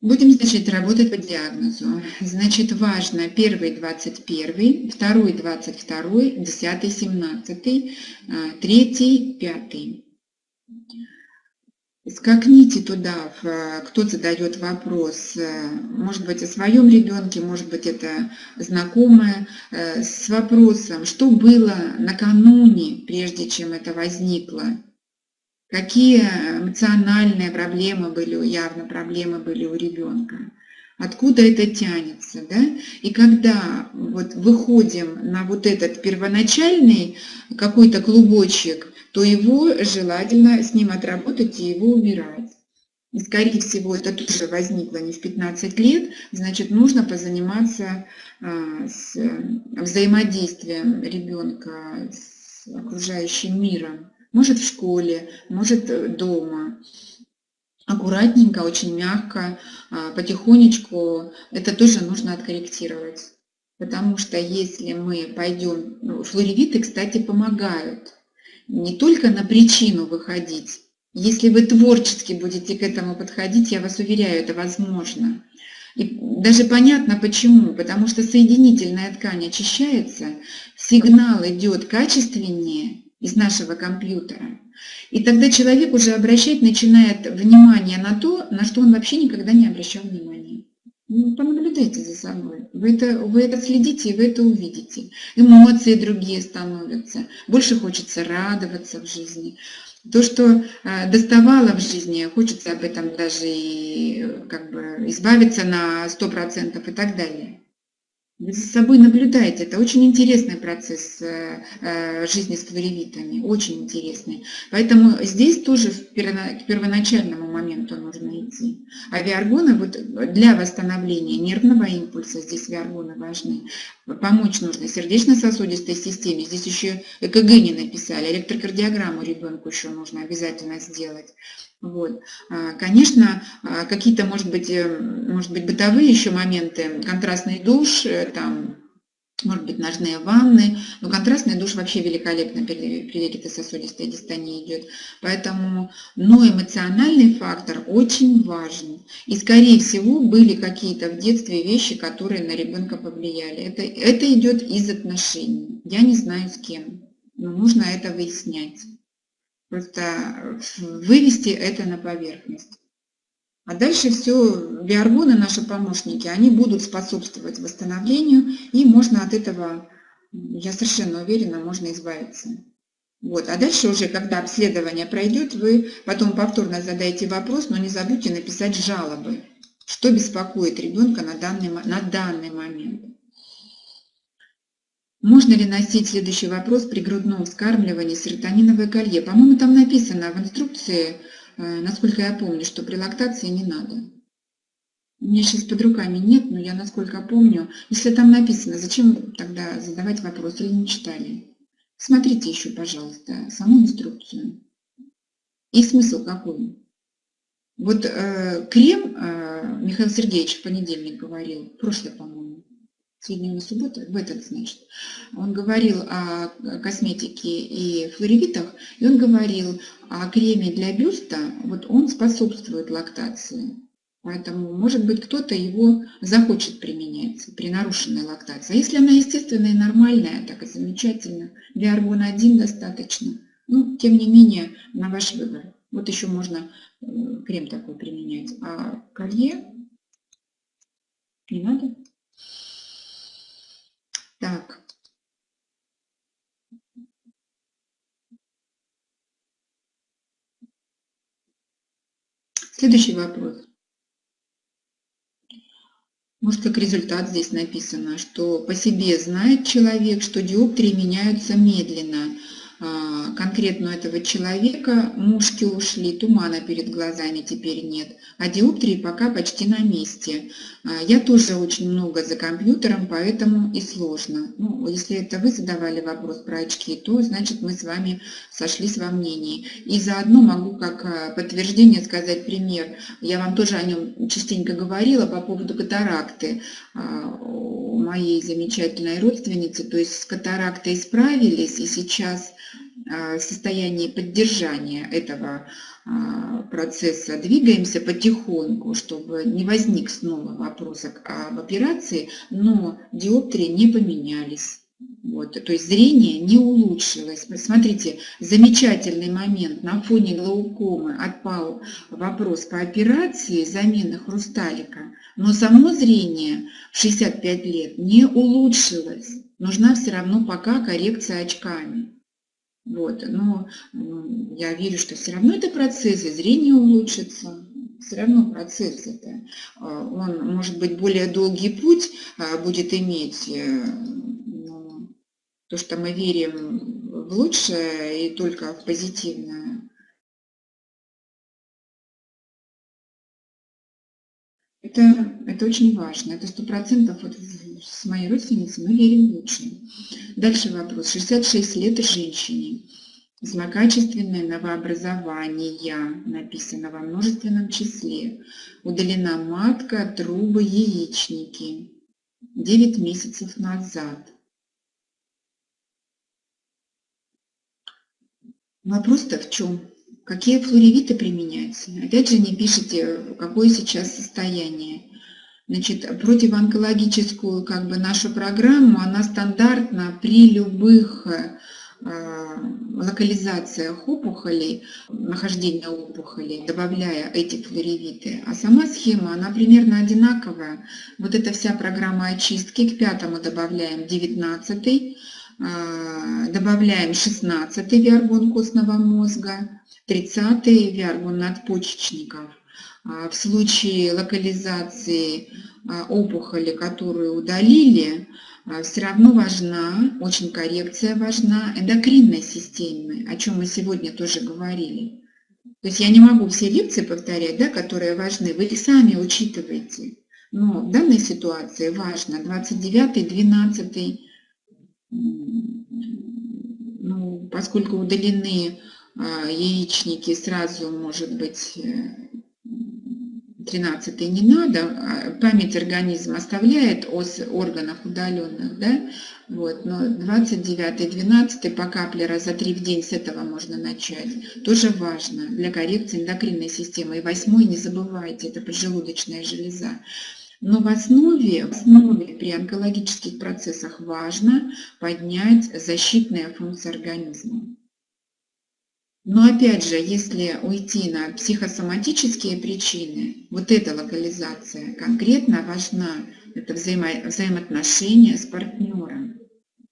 будем, значит, работать по диагнозу. Значит, важно первый 21, второй 22, десятый 17, а, третий 5. Скакните туда, кто задает вопрос, э, может быть, о своем ребенке, может быть, это знакомая, э, с вопросом, что было накануне, прежде чем это возникло, какие эмоциональные проблемы были, явно проблемы были у ребенка, откуда это тянется, да? И когда вот выходим на вот этот первоначальный какой-то клубочек, то его желательно с ним отработать и его убирать. И, скорее всего, это тоже возникло не в 15 лет, значит, нужно позаниматься а, с взаимодействием ребенка с окружающим миром. Может, в школе, может, дома. Аккуратненько, очень мягко, а, потихонечку это тоже нужно откорректировать. Потому что если мы пойдем... Ну, флоревиты, кстати, помогают не только на причину выходить. Если вы творчески будете к этому подходить, я вас уверяю, это возможно. И даже понятно почему, потому что соединительная ткань очищается, сигнал идет качественнее из нашего компьютера. И тогда человек уже обращать начинает внимание на то, на что он вообще никогда не обращал внимания. Ну, понаблюдайте за собой. Вы это, вы это следите, и вы это увидите. Эмоции другие становятся. Больше хочется радоваться в жизни. То, что э, доставало в жизни, хочется об этом даже и как бы избавиться на 100% и так далее. За собой наблюдаете. Это очень интересный процесс э, э, жизни с флоревитами, очень интересный. Поэтому здесь тоже к первоначальному моменту нужно идти. А виаргоны вот для восстановления нервного импульса, здесь виаргоны важны, помочь нужно сердечно-сосудистой системе. Здесь еще ЭКГ не написали, электрокардиограмму ребенку еще нужно обязательно сделать. Вот. А, конечно, а, какие-то, может быть, э, может быть, бытовые еще моменты, контрастный душ, э, там, может быть, ножные ванны, но контрастный душ вообще великолепно при, при вегетососудистой дистонии идет. Поэтому, но эмоциональный фактор очень важен. И, скорее всего, были какие-то в детстве вещи, которые на ребенка повлияли. Это, это идет из отношений. Я не знаю с кем, но нужно это выяснять. Просто вывести это на поверхность. А дальше все, биоргоны, наши помощники, они будут способствовать восстановлению, и можно от этого, я совершенно уверена, можно избавиться. Вот. А дальше уже, когда обследование пройдет, вы потом повторно задаете вопрос, но не забудьте написать жалобы, что беспокоит ребенка на данный, на данный момент. Можно ли носить следующий вопрос при грудном вскармливании серотониновое колье? По-моему, там написано в инструкции, э, насколько я помню, что при лактации не надо. У меня сейчас под руками нет, но я насколько помню. Если там написано, зачем тогда задавать вопрос или не читали? Смотрите еще, пожалуйста, саму инструкцию. И смысл какой? Вот э, крем э, Михаил Сергеевич в понедельник говорил, прошлый, по-моему, суббота, в этот, значит, он говорил о косметике и флоревитах, и он говорил о креме для бюста, вот он способствует лактации. Поэтому, может быть, кто-то его захочет применять при нарушенной лактации. А если она естественная и нормальная, так и замечательно, для аргона 1 достаточно. Ну, тем не менее, на ваш выбор. Вот еще можно э, крем такой применять. А колье не надо. Так. Следующий вопрос. Может, как результат здесь написано, что по себе знает человек, что диоптрии меняются медленно, конкретно у этого человека мушки ушли, тумана перед глазами теперь нет, а диоптрии пока почти на месте. А, я тоже очень много за компьютером, поэтому и сложно. Ну, если это вы задавали вопрос про очки, то значит мы с вами сошлись во мнении. И заодно могу как а, подтверждение сказать пример. Я вам тоже о нем частенько говорила по поводу катаракты моей замечательной родственницы. То есть с катарактой справились, и сейчас а, состоянии поддержания этого а, процесса двигаемся потихоньку, чтобы не возник снова вопрос об операции, но диоптрии не поменялись. Вот, то есть зрение не улучшилось. Смотрите, замечательный момент. На фоне глаукомы отпал вопрос по операции замены хрусталика, но само зрение в 65 лет не улучшилось. Нужна все равно пока коррекция очками. Вот, но я верю, что все равно это процесс, и зрение улучшится. Все равно процесс это. А, он, может быть, более долгий путь а, будет иметь, э, но то, что мы верим в лучшее и только в позитивное, Это, это очень важно. Это сто процентов вот с моей родственницей мы верим в лучшее. Дальше вопрос. 66 лет женщине. Злокачественное новообразование написано во множественном числе. Удалена матка, трубы, яичники. 9 месяцев назад. Вопрос-то в чем? Какие флоревиты применяются? Опять же, не пишите, какое сейчас состояние. Значит, противоонкологическую как бы нашу программу, она стандартна при любых локализациях опухолей, нахождения опухолей, добавляя эти флоревиты. А сама схема, она примерно одинаковая. Вот эта вся программа очистки, к пятому добавляем 19 добавляем 16 виаргон костного мозга, 30 виаргон надпочечников. В случае локализации опухоли, которую удалили, а, все равно важна, очень коррекция важна эндокринной системы, о чем мы сегодня тоже говорили. То есть я не могу все лекции повторять, да, которые важны, вы сами учитываете. Но в данной ситуации важно 29 12 ну, поскольку удалены а, яичники, сразу может быть э, 13 не надо, а память организма оставляет о органах удаленных, да, вот, но 29 12 по капле раза 3 в день с этого можно начать. Тоже важно для коррекции эндокринной системы. И восьмой не забывайте, это поджелудочная железа. Но в основе, в основе при онкологических процессах важно поднять защитные функции организма. Но опять же, если уйти на психосоматические причины, вот эта локализация конкретно важна, это взаимо взаимоотношения с партнером.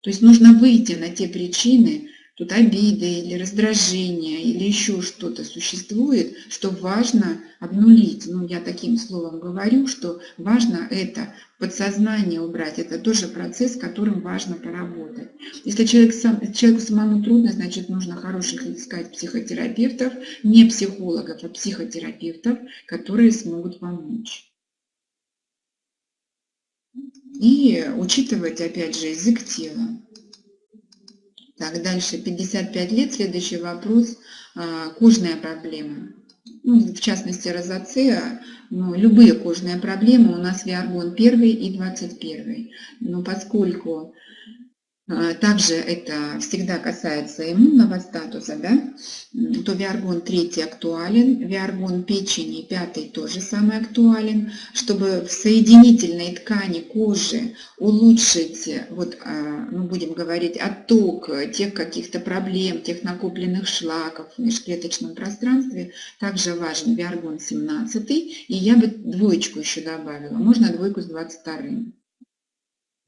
То есть нужно выйти на те причины, тут обиды или раздражение или еще что-то существует, что важно обнулить. Ну, я таким словом говорю, что важно это подсознание убрать. Это тоже процесс, которым важно поработать. Если человек сам, человеку самому трудно, значит, нужно хороших искать психотерапевтов, не психологов, а психотерапевтов, которые смогут помочь. И учитывать, опять же, язык тела. Так, дальше 55 лет. Следующий вопрос. А, кожная проблема. Ну, в частности, розацея, но любые кожные проблемы у нас виаргон 1 и 21. Но поскольку также это всегда касается иммунного статуса, да, то виаргон 3 актуален, виаргон печени 5 тоже самый актуален, чтобы в соединительной ткани кожи улучшить, вот, а, мы будем говорить, отток тех каких-то проблем, тех накопленных шлаков в межклеточном пространстве, также важен виаргон 17, и я бы двоечку еще добавила, можно двойку с 22.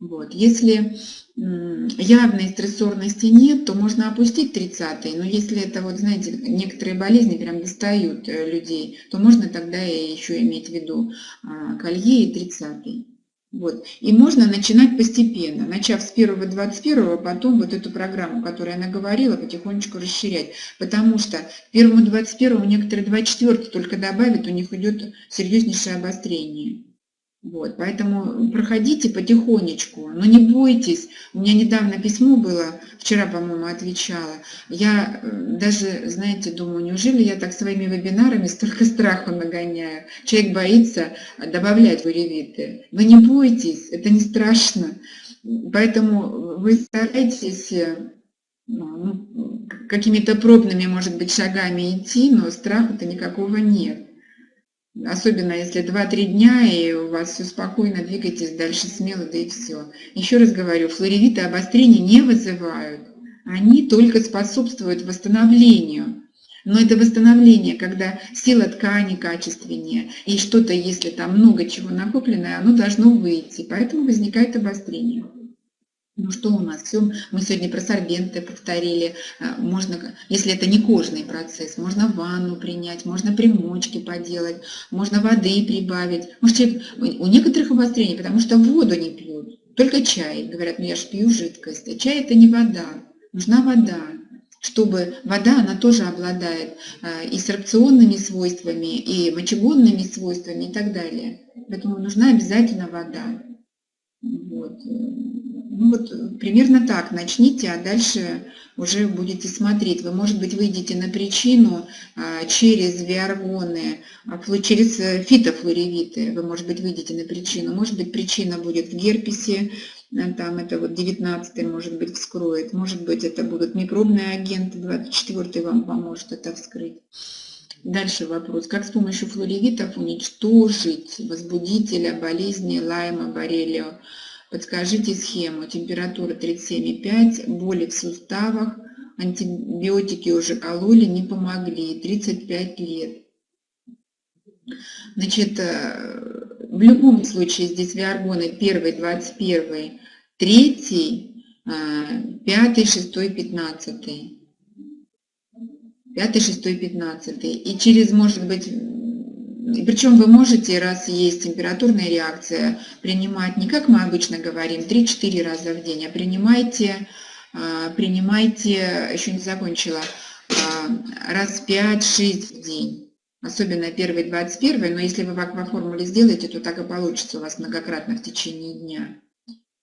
Вот. Если явной стрессорности нет, то можно опустить 30 но если это, вот знаете, некоторые болезни прям достают э, людей, то можно тогда еще иметь в виду а, колье и 30 вот. И можно начинать постепенно, начав с первого 21 потом вот эту программу, которую она говорила, потихонечку расширять. Потому что первому 21 некоторые 24 только добавят, у них идет серьезнейшее обострение. Вот, поэтому проходите потихонечку, но не бойтесь. У меня недавно письмо было, вчера, по-моему, отвечала. Я э, даже, знаете, думаю, неужели я так своими вебинарами столько страха нагоняю? Человек боится добавлять выревиты. Вы не бойтесь, это не страшно. Поэтому вы старайтесь э, ну, какими-то пробными, может быть, шагами идти, но страха-то никакого нет. Особенно если 2-3 дня, и у вас все спокойно, двигайтесь дальше смело, да и все. Еще раз говорю, флоревиты обострения не вызывают. Они только способствуют восстановлению. Но это восстановление, когда сила ткани качественнее, и что-то, если там много чего накопленное, оно должно выйти. Поэтому возникает обострение. Ну что у нас? Все, мы сегодня про сорбенты повторили. А, можно, если это не кожный процесс, можно ванну принять, можно примочки поделать, можно воды прибавить. Может, человек, у некоторых обострений, потому что воду не пьют, только чай. Говорят, ну я же пью жидкость. А чай это не вода, нужна вода чтобы вода, она тоже обладает а, и сорбционными свойствами, и мочегонными свойствами и так далее. Поэтому нужна обязательно вода. Вот. Ну вот примерно так начните, а дальше уже будете смотреть. Вы, может быть, выйдете на причину а, через виаргоны, а, через э, фитофлоревиты. Вы, может быть, выйдете на причину. Может быть, причина будет в герпесе, э, там это вот 19 может быть, вскроет. Может быть, это будут микробные агенты, 24 вам поможет это вскрыть. Дальше вопрос. Как с помощью флоревитов уничтожить возбудителя болезни Лайма, Боррелио? Подскажите схему. Температура 37,5, боли в суставах, антибиотики уже кололи, не помогли, 35 лет. Значит, э, в любом случае здесь виаргоны 1, 21, 3, 5, 6, 15. 5, 6, 15. И через, может быть, причем вы можете, раз есть температурная реакция, принимать не как мы обычно говорим, 3-4 раза в день, а принимайте, а, принимайте, еще не закончила, а, раз 5-6 в день. Особенно первый 21, но если вы в акваформуле сделаете, то так и получится у вас многократно в течение дня.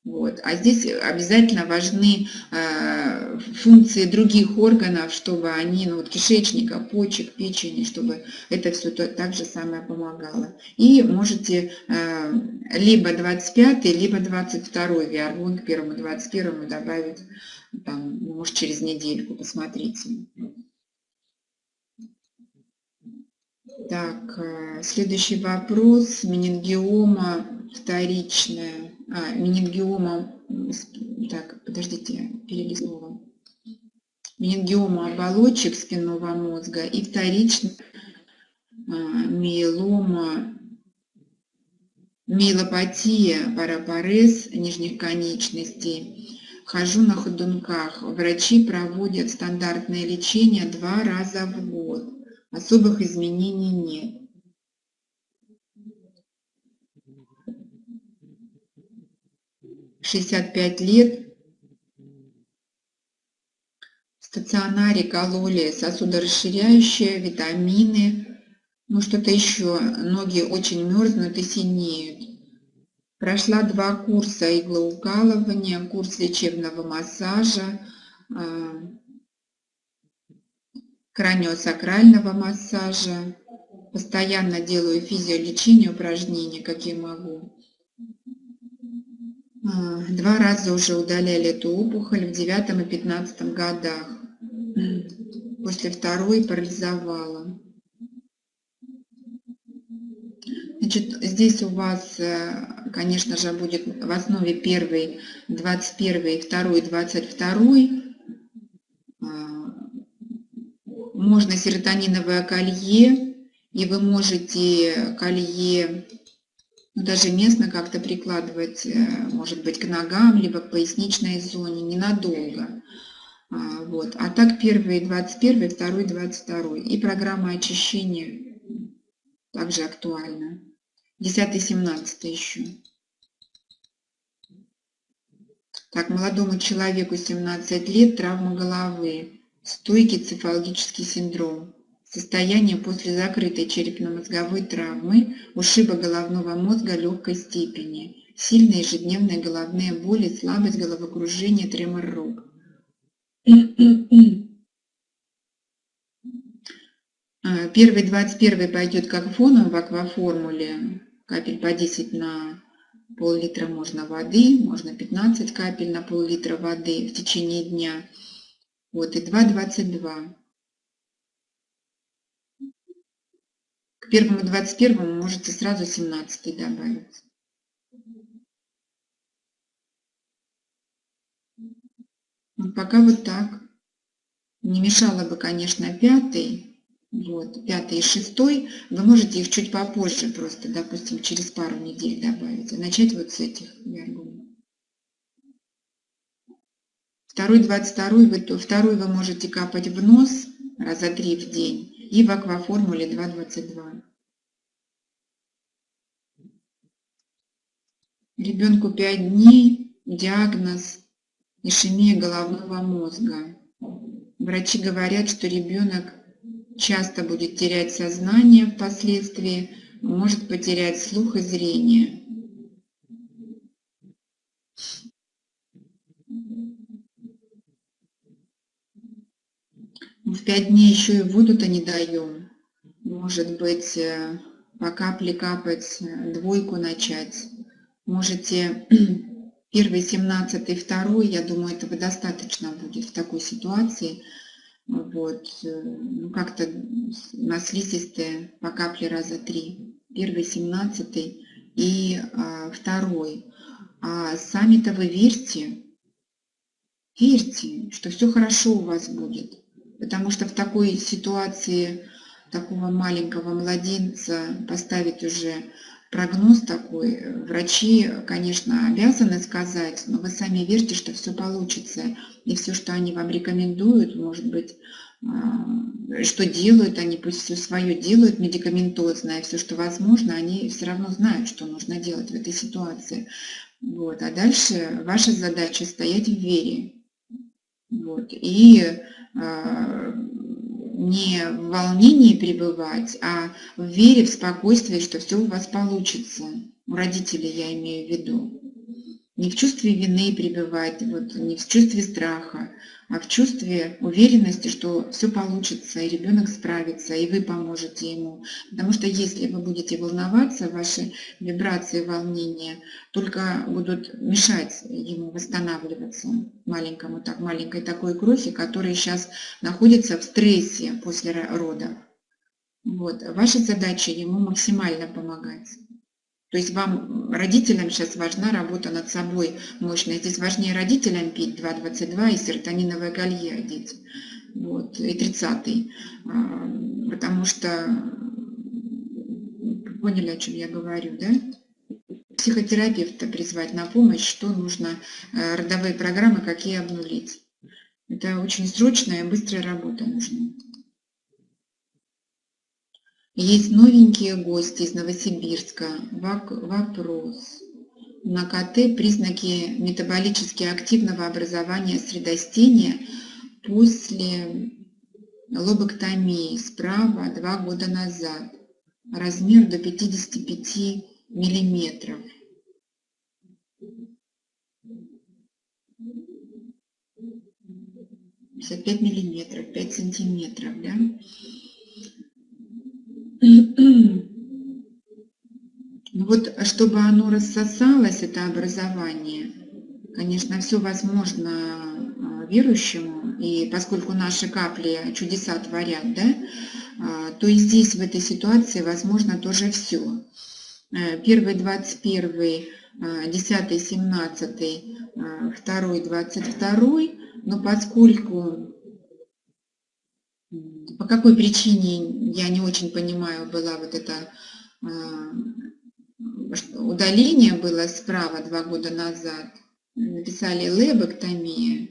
Вот. А здесь обязательно важны э, функции других органов, чтобы они, ну вот кишечника, почек, печени, чтобы это все то, так же самое помогало. И можете э, либо 25, либо 22 виаргон к первому 21 добавить, там, ну, может через недельку, посмотрите. Так, э, следующий вопрос. Менингиома вторичная а, менингиома, так, подождите, перелистнула, менингиома оболочек спинного мозга и вторично а, миелома, миелопатия парапарез нижних конечностей. Хожу на ходунках. Врачи проводят стандартное лечение два раза в год. Особых изменений нет. 65 лет в стационаре кололи сосудорасширяющие, витамины, ну что-то еще, ноги очень мерзнут и синеют. Прошла два курса иглоукалывания, курс лечебного массажа, а, краниосакрального массажа. Постоянно делаю физиолечение, упражнения, какие могу. А, два раза уже удаляли эту опухоль в девятом и пятнадцатом годах. После второй парализовала. Значит, здесь у вас, э, конечно же, будет в основе первый, 21, второй, 22. Можно серотониновое колье, и вы можете колье ну, даже местно как-то прикладывать, э, может быть, к ногам, либо к поясничной зоне, ненадолго. А, вот. А так первый 21, второй 22. И программа очищения также актуальна. 10-17 еще. Так, молодому человеку 17 лет, травма головы, стойкий цефалгический синдром. Состояние после закрытой черепно-мозговой травмы, ушиба головного мозга легкой степени, сильные ежедневные головные боли, слабость, головокружение, тремор рук. А, первый 21 пойдет как фоном в акваформуле, капель по 10 на пол-литра можно воды, можно 15 капель на пол-литра воды в течение дня. Вот, и 2,22. К первому 21 можете сразу 17 добавить. Вот пока вот так. Не мешало бы, конечно, пятый. Вот, пятый и шестой. Вы можете их чуть попозже, просто, допустим, через пару недель добавить. А начать вот с этих виаргонов. Второй, 22, вы, второй вы можете капать в нос раза три в день и в акваформуле 2,22. Ребенку 5 дней, диагноз ишемия головного мозга. Врачи говорят, что ребенок часто будет терять сознание впоследствии, может потерять слух и зрение. В пять дней еще и воду-то не даем. Может быть, э, по капле капать, э, двойку начать. Можете первый, семнадцатый, второй, я думаю, этого достаточно будет в такой ситуации. Вот, э, ну как-то на слизистые по капле раза три. Первый, семнадцатый и а, второй. А сами-то вы верьте, верьте, что все хорошо у вас будет. Потому что в такой ситуации такого маленького младенца поставить уже прогноз такой, врачи, конечно, обязаны сказать, но вы сами верьте, что все получится. И все, что они вам рекомендуют, может быть, а, что делают, они пусть все свое делают медикаментозно, и все, что возможно, они все равно знают, что нужно делать в этой ситуации. Вот. А дальше ваша задача стоять в вере. Вот. И э, не в волнении пребывать, а в вере, в спокойствии, что все у вас получится. У родителей я имею в виду. Не в чувстве вины пребывать, вот, не в чувстве страха, а в чувстве уверенности, что все получится, и ребенок справится, и вы поможете ему. Потому что если вы будете волноваться, ваши вибрации, волнения только будут мешать ему восстанавливаться, маленькому, так, маленькой такой крови, которая сейчас находится в стрессе после рода. Вот. Ваша задача ему максимально помогать. То есть вам, родителям, сейчас важна работа над собой мощная. Здесь важнее родителям пить 2,22 и серотониновое колье одеть. Вот, и 30 а, Потому что, поняли, о чем я говорю, да? Психотерапевта призвать на помощь, что нужно, э, родовые программы, какие обнулить. Это очень срочная и быстрая работа нужна. Есть новенькие гости из Новосибирска. Вопрос. На КТ признаки метаболически активного образования средостения после лобоктомии справа два года назад. Размер до 55 миллиметров. пять миллиметров, 5 сантиметров, да? Ну вот, чтобы оно рассосалось, это образование, конечно, все возможно а, верующему, и поскольку наши капли чудеса творят, да, а, то и здесь, в этой ситуации, возможно тоже все. Э, первый, двадцать первый, а, десятый, семнадцатый, второй, двадцать второй, но поскольку по какой причине, я не очень понимаю, была вот это а, удаление было справа два года назад. Написали лебоктомия.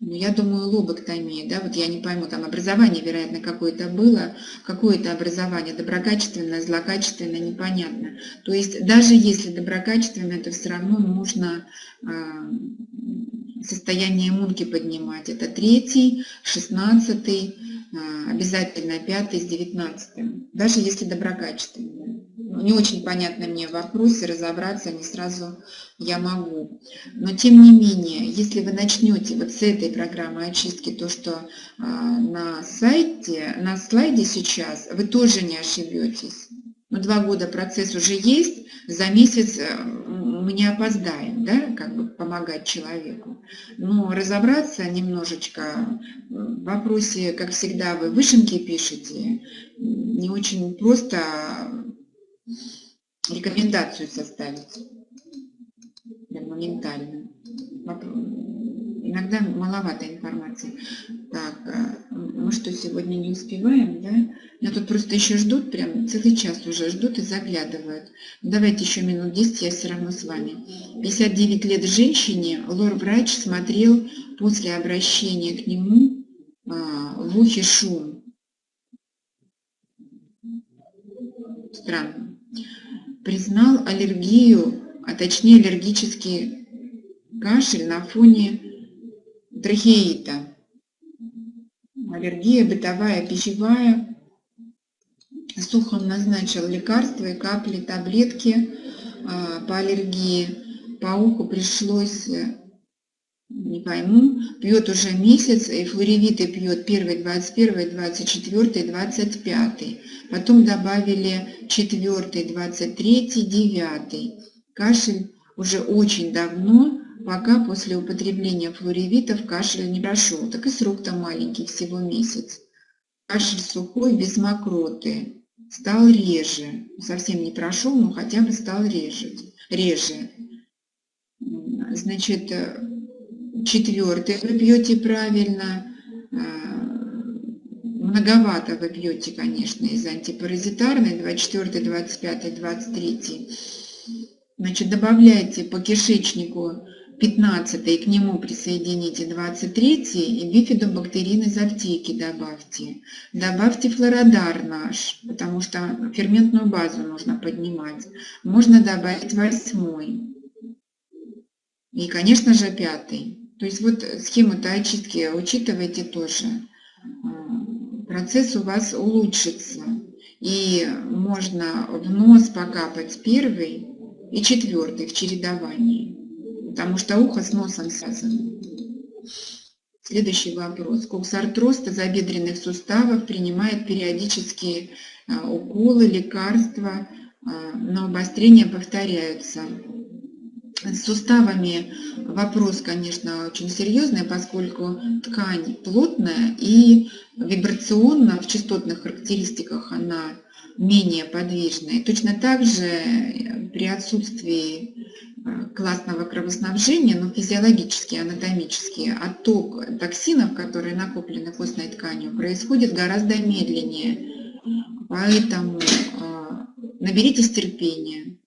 Ну, я думаю, лобоктомия, да, вот я не пойму, там образование, вероятно, какое-то было, какое-то образование, доброкачественное, злокачественное, непонятно. То есть даже если доброкачественное, то все равно нужно э, состояние иммунки поднимать. Это третий, шестнадцатый, а, обязательно пятый с девятнадцатым, даже если доброкачественные. Ну, не очень понятно мне в вопросе, разобраться не сразу я могу. Но тем не менее, если вы начнете вот с этой программы очистки, то, что а, на сайте, на слайде сейчас, вы тоже не ошибетесь. Ну, два года процесс уже есть, за месяц э, мы не опоздаем, да, как бы помогать человеку. Но разобраться немножечко в вопросе, как всегда, вы вышенки пишете, не очень просто рекомендацию составить моментально. Иногда маловато информации. Так, э, мы что, сегодня не успеваем, да? Меня тут просто еще ждут, прям целый час уже ждут и заглядывают. Давайте еще минут 10, я все равно с вами. 59 лет женщине, лор-врач смотрел после обращения к нему а, в ухе шум. Странно. Признал аллергию, а точнее аллергический кашель на фоне трахеита аллергия бытовая, пищевая. Сухом назначил лекарства и капли, таблетки а, по аллергии. По уху пришлось, э, не пойму, пьет уже месяц, и флоревиты пьет первый, 21, 24, 25. Потом добавили 4, 23, 9. Кашель уже очень давно, пока после употребления флоревитов кашель не прошел. Так и срок там маленький, всего месяц. Кашель сухой, без мокроты. Стал реже. Совсем не прошел, но хотя бы стал реже. реже. Значит, четвертый вы пьете правильно, многовато вы пьете, конечно, из антипаразитарной, 24, 25, 23. Значит, добавляйте по кишечнику 15 и к нему присоедините 23 и бифидобактерин из аптеки добавьте. Добавьте флородар наш, потому что ферментную базу нужно поднимать. Можно добавить восьмой. И, конечно же, пятый. То есть вот схему-то очистки учитывайте тоже. Процесс у вас улучшится. И можно в нос покапать первый и четвертый в чередовании потому что ухо с носом связано. Следующий вопрос. Коксартроз тазобедренных суставов принимает периодические а, уколы, лекарства, а, но обострения повторяются. С суставами вопрос, конечно, очень серьезный, поскольку ткань плотная и вибрационно в частотных характеристиках она менее подвижная. Точно так же при отсутствии Э, классного кровоснабжения, но физиологически, анатомически, отток токсинов, которые накоплены костной тканью, происходит гораздо медленнее. Поэтому э, наберитесь терпения.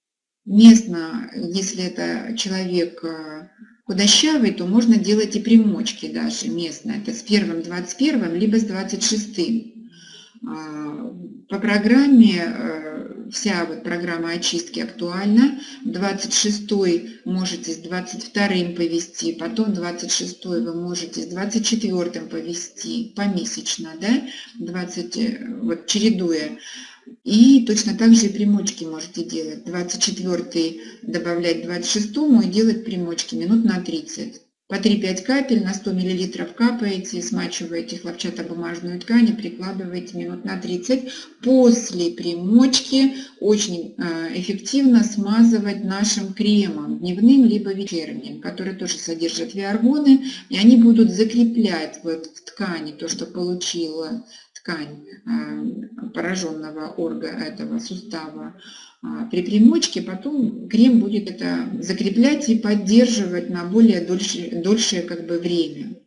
Местно, если это человек э, худощавый, то можно делать и примочки даже местно. Это с первым 21 либо с 26 по программе вся вот программа очистки актуальна. 26 можете с 22 повести, потом 26 вы можете с 24 повести помесячно, да, 20, вот чередуя. И точно так же и примочки можете делать. 24 добавлять 26 и делать примочки минут на 30. По 3-5 капель на 100 мл капаете, смачиваете хлопчатобумажную ткань и прикладываете минут на 30. После примочки очень э, эффективно смазывать нашим кремом, дневным либо вечерним, который тоже содержит виаргоны, и они будут закреплять вот в ткани то, что получила ткань э, пораженного орга этого сустава а, при примочке, потом крем будет это закреплять и поддерживать на более дольше, дольшее как бы время.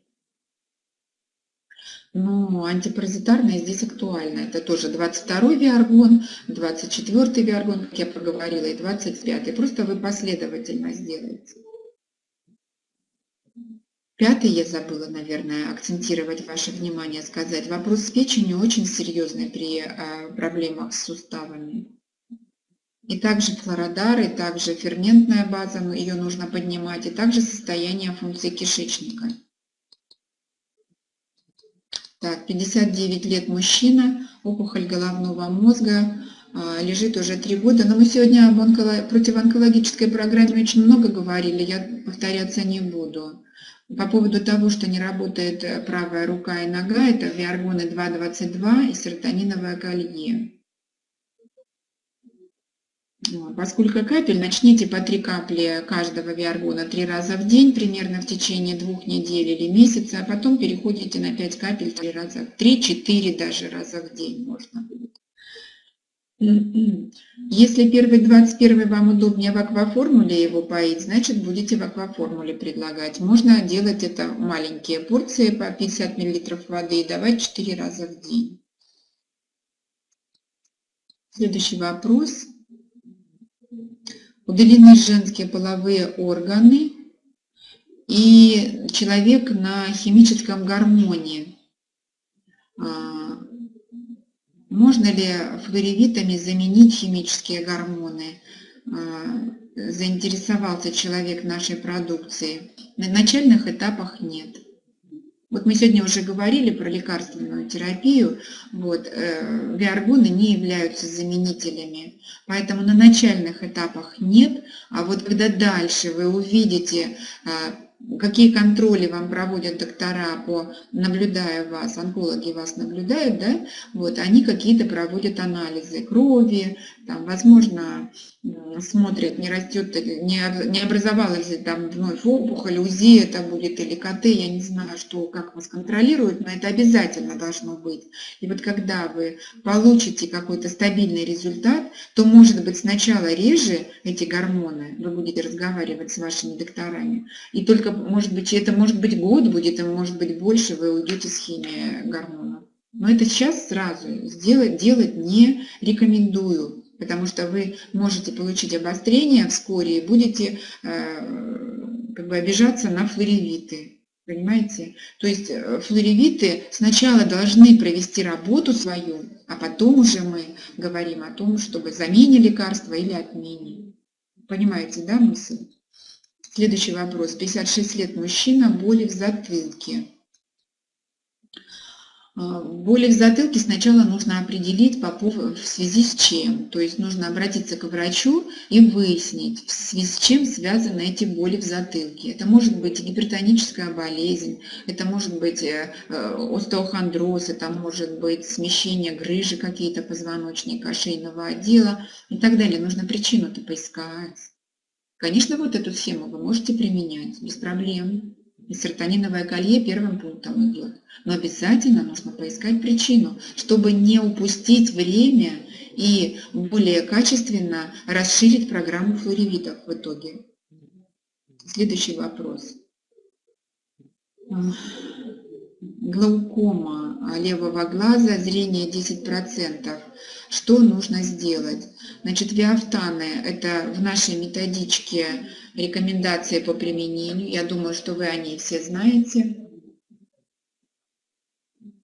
Но антипаразитарное здесь актуально. Это тоже 22 виаргон, 24 виаргон, как я проговорила, и 25. Просто вы последовательно сделаете. Пятый я забыла, наверное, акцентировать ваше внимание, сказать. Вопрос с печенью очень серьезный при а, проблемах с суставами. И также флородар, и также ферментная база, ее нужно поднимать, и также состояние функции кишечника. Так, 59 лет мужчина, опухоль головного мозга, а, лежит уже 3 года. Но мы сегодня об онколо... противоонкологической программе очень много говорили, я повторяться не буду. По поводу того, что не работает правая рука и нога, это виаргоны 2,22 и серотониновое колье. Поскольку капель, начните по 3 капли каждого виаргона 3 раза в день, примерно в течение двух недель или месяца, а потом переходите на 5 капель 3 раза, 3-4 даже раза в день можно будет. Если первый 21 вам удобнее в акваформуле его поить, значит будете в акваформуле предлагать. Можно делать это маленькие порции по 50 мл воды и давать 4 раза в день. Следующий вопрос удалены женские половые органы, и человек на химическом гормоне. Можно ли флоревитами заменить химические гормоны? А, заинтересовался человек нашей продукции. На начальных этапах нет. Вот мы сегодня уже говорили про лекарственную терапию. Вот, э, виаргоны не являются заменителями. Поэтому на начальных этапах нет. А вот когда дальше вы увидите э, какие контроли вам проводят доктора, по, наблюдая вас, онкологи вас наблюдают, да, вот, они какие-то проводят анализы крови, там, возможно, смотрят, не растет, не, не образовалась ли там вновь опухоль, УЗИ это будет или КТ, я не знаю, что, как вас контролируют, но это обязательно должно быть. И вот когда вы получите какой-то стабильный результат, то, может быть, сначала реже эти гормоны, вы будете разговаривать с вашими докторами, и только только, может быть, это может быть год будет, и может быть больше вы уйдете с химией гормонов. Но это сейчас сразу сделать, делать не рекомендую, потому что вы можете получить обострение вскоре и будете э, как бы обижаться на флоревиты. Понимаете? То есть э, флоревиты сначала должны провести работу свою, а потом уже мы говорим о том, чтобы замене лекарства или отмене. Понимаете, да, мысль? Следующий вопрос. 56 лет мужчина, боли в затылке. А, боли в затылке сначала нужно определить по в связи с чем. То есть нужно обратиться к врачу и выяснить, в связи с чем связаны эти боли в затылке. Это может быть гипертоническая болезнь, это может быть э, э, остеохондроз, это может быть смещение грыжи какие-то позвоночника, шейного отдела и так далее. Нужно причину-то поискать. Конечно, вот эту схему вы можете применять без проблем. И серотониновое колье первым пунктом идет. Но обязательно нужно поискать причину, чтобы не упустить время и более качественно расширить программу флоревитов в итоге. Следующий вопрос. Глаукома левого глаза, зрение 10%. Что нужно сделать? Значит, виафтаны – это в нашей методичке рекомендации по применению. Я думаю, что вы о ней все знаете.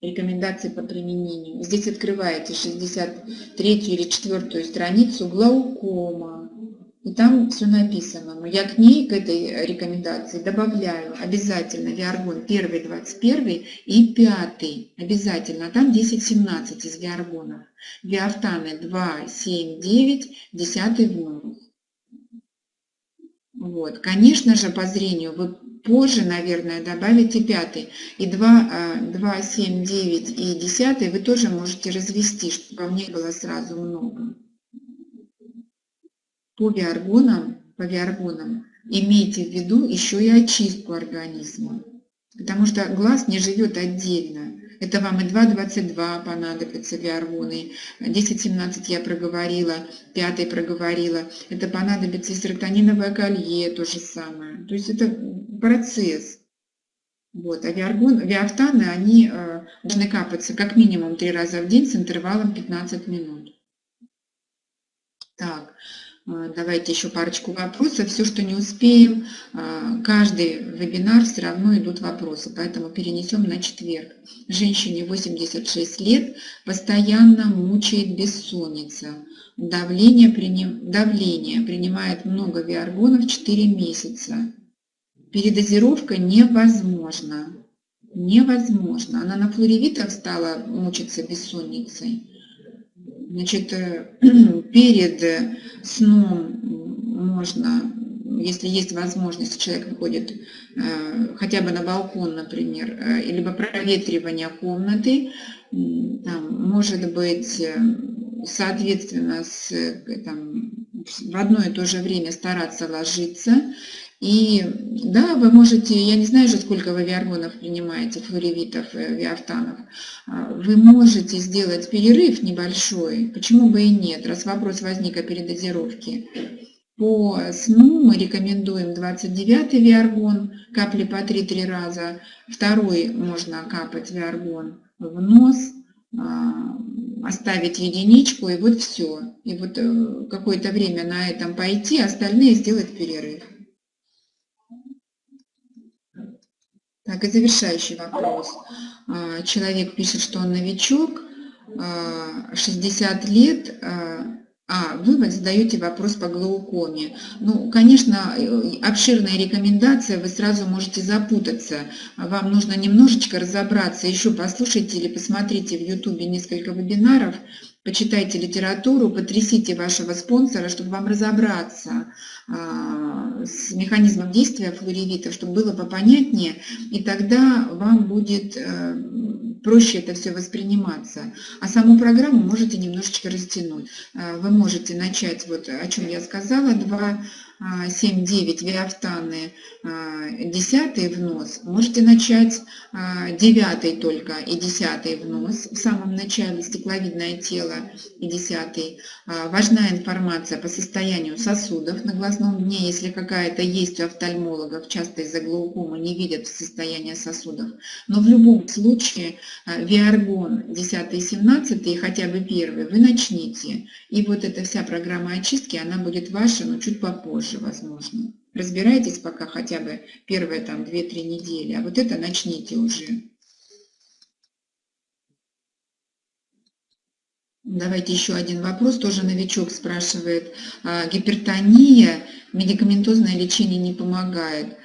Рекомендации по применению. Здесь открываете 63 или 4 страницу глаукома. И там все написано. Но я к ней, к этой рекомендации добавляю обязательно Виаргон 1, 21 и 5. Обязательно. Там 10-17 из Виаргонов. Виафтаны 2, 7, 9, 10 вновь. Вот. Конечно же, по зрению вы позже, наверное, добавите пятый. И 2, 2, 7, 9 и 10 вы тоже можете развести, чтобы вам не было сразу много. По виаргонам, по виаргонам имейте в виду еще и очистку организма. Потому что глаз не живет отдельно. Это вам и 2,22 понадобятся виаргоны, 10,17 я проговорила, 5 проговорила. Это понадобится и серотониновое колье, то же самое. То есть это процесс. Вот. А виаргон, виафтаны, они э, должны капаться как минимум 3 раза в день с интервалом 15 минут. А, давайте еще парочку вопросов. Все, что не успеем, а, каждый вебинар все равно идут вопросы, поэтому перенесем на четверг. Женщине 86 лет постоянно мучает бессонница. Давление, приним... Давление принимает много виаргонов 4 месяца. Передозировка невозможна. Невозможно. Она на флоревитах стала мучиться бессонницей. Значит, э, перед сном можно, если есть возможность, человек выходит э, хотя бы на балкон, например, э, либо проветривание комнаты, там, может быть, соответственно, с, там, в одно и то же время стараться ложиться, и да, вы можете, я не знаю же, сколько вы виаргонов принимаете, флоревитов, виафтанов, а, вы можете сделать перерыв небольшой, почему бы и нет, раз вопрос возник о передозировке. По сну мы рекомендуем 29 виаргон, капли по 3-3 раза, второй можно капать виаргон в нос, а, оставить единичку, и вот все. И вот э, какое-то время на этом пойти, остальные сделать перерыв. Так, и завершающий вопрос. А, человек пишет, что он новичок, 60 а, лет, а, а, вы задаете вопрос по глаукоме. Ну, конечно, э, обширная рекомендация, вы сразу можете запутаться. Вам нужно немножечко разобраться. Еще послушайте или посмотрите в YouTube несколько вебинаров, почитайте литературу, потрясите вашего спонсора, чтобы вам разобраться с механизмом действия флоревита, чтобы было попонятнее, и тогда вам будет э, проще это все восприниматься. А саму программу можете немножечко растянуть. Э, вы можете начать, вот о чем я сказала, два 7-9 виафтаны, 10 внос, можете начать 9 только и 10 внос в самом начале, стекловидное тело и 10. Важна информация по состоянию сосудов на глазном дне, если какая-то есть у офтальмологов, часто из-за глаукомы не видят состояние сосудов. Но в любом случае виаргон 10 и 17 хотя бы первый вы начните. И вот эта вся программа очистки, она будет ваша, но чуть попозже, возможно. Разбирайтесь пока хотя бы первые там 2-3 недели, а вот это начните уже. Давайте еще один вопрос, тоже новичок спрашивает. А, гипертония, медикаментозное лечение не помогает.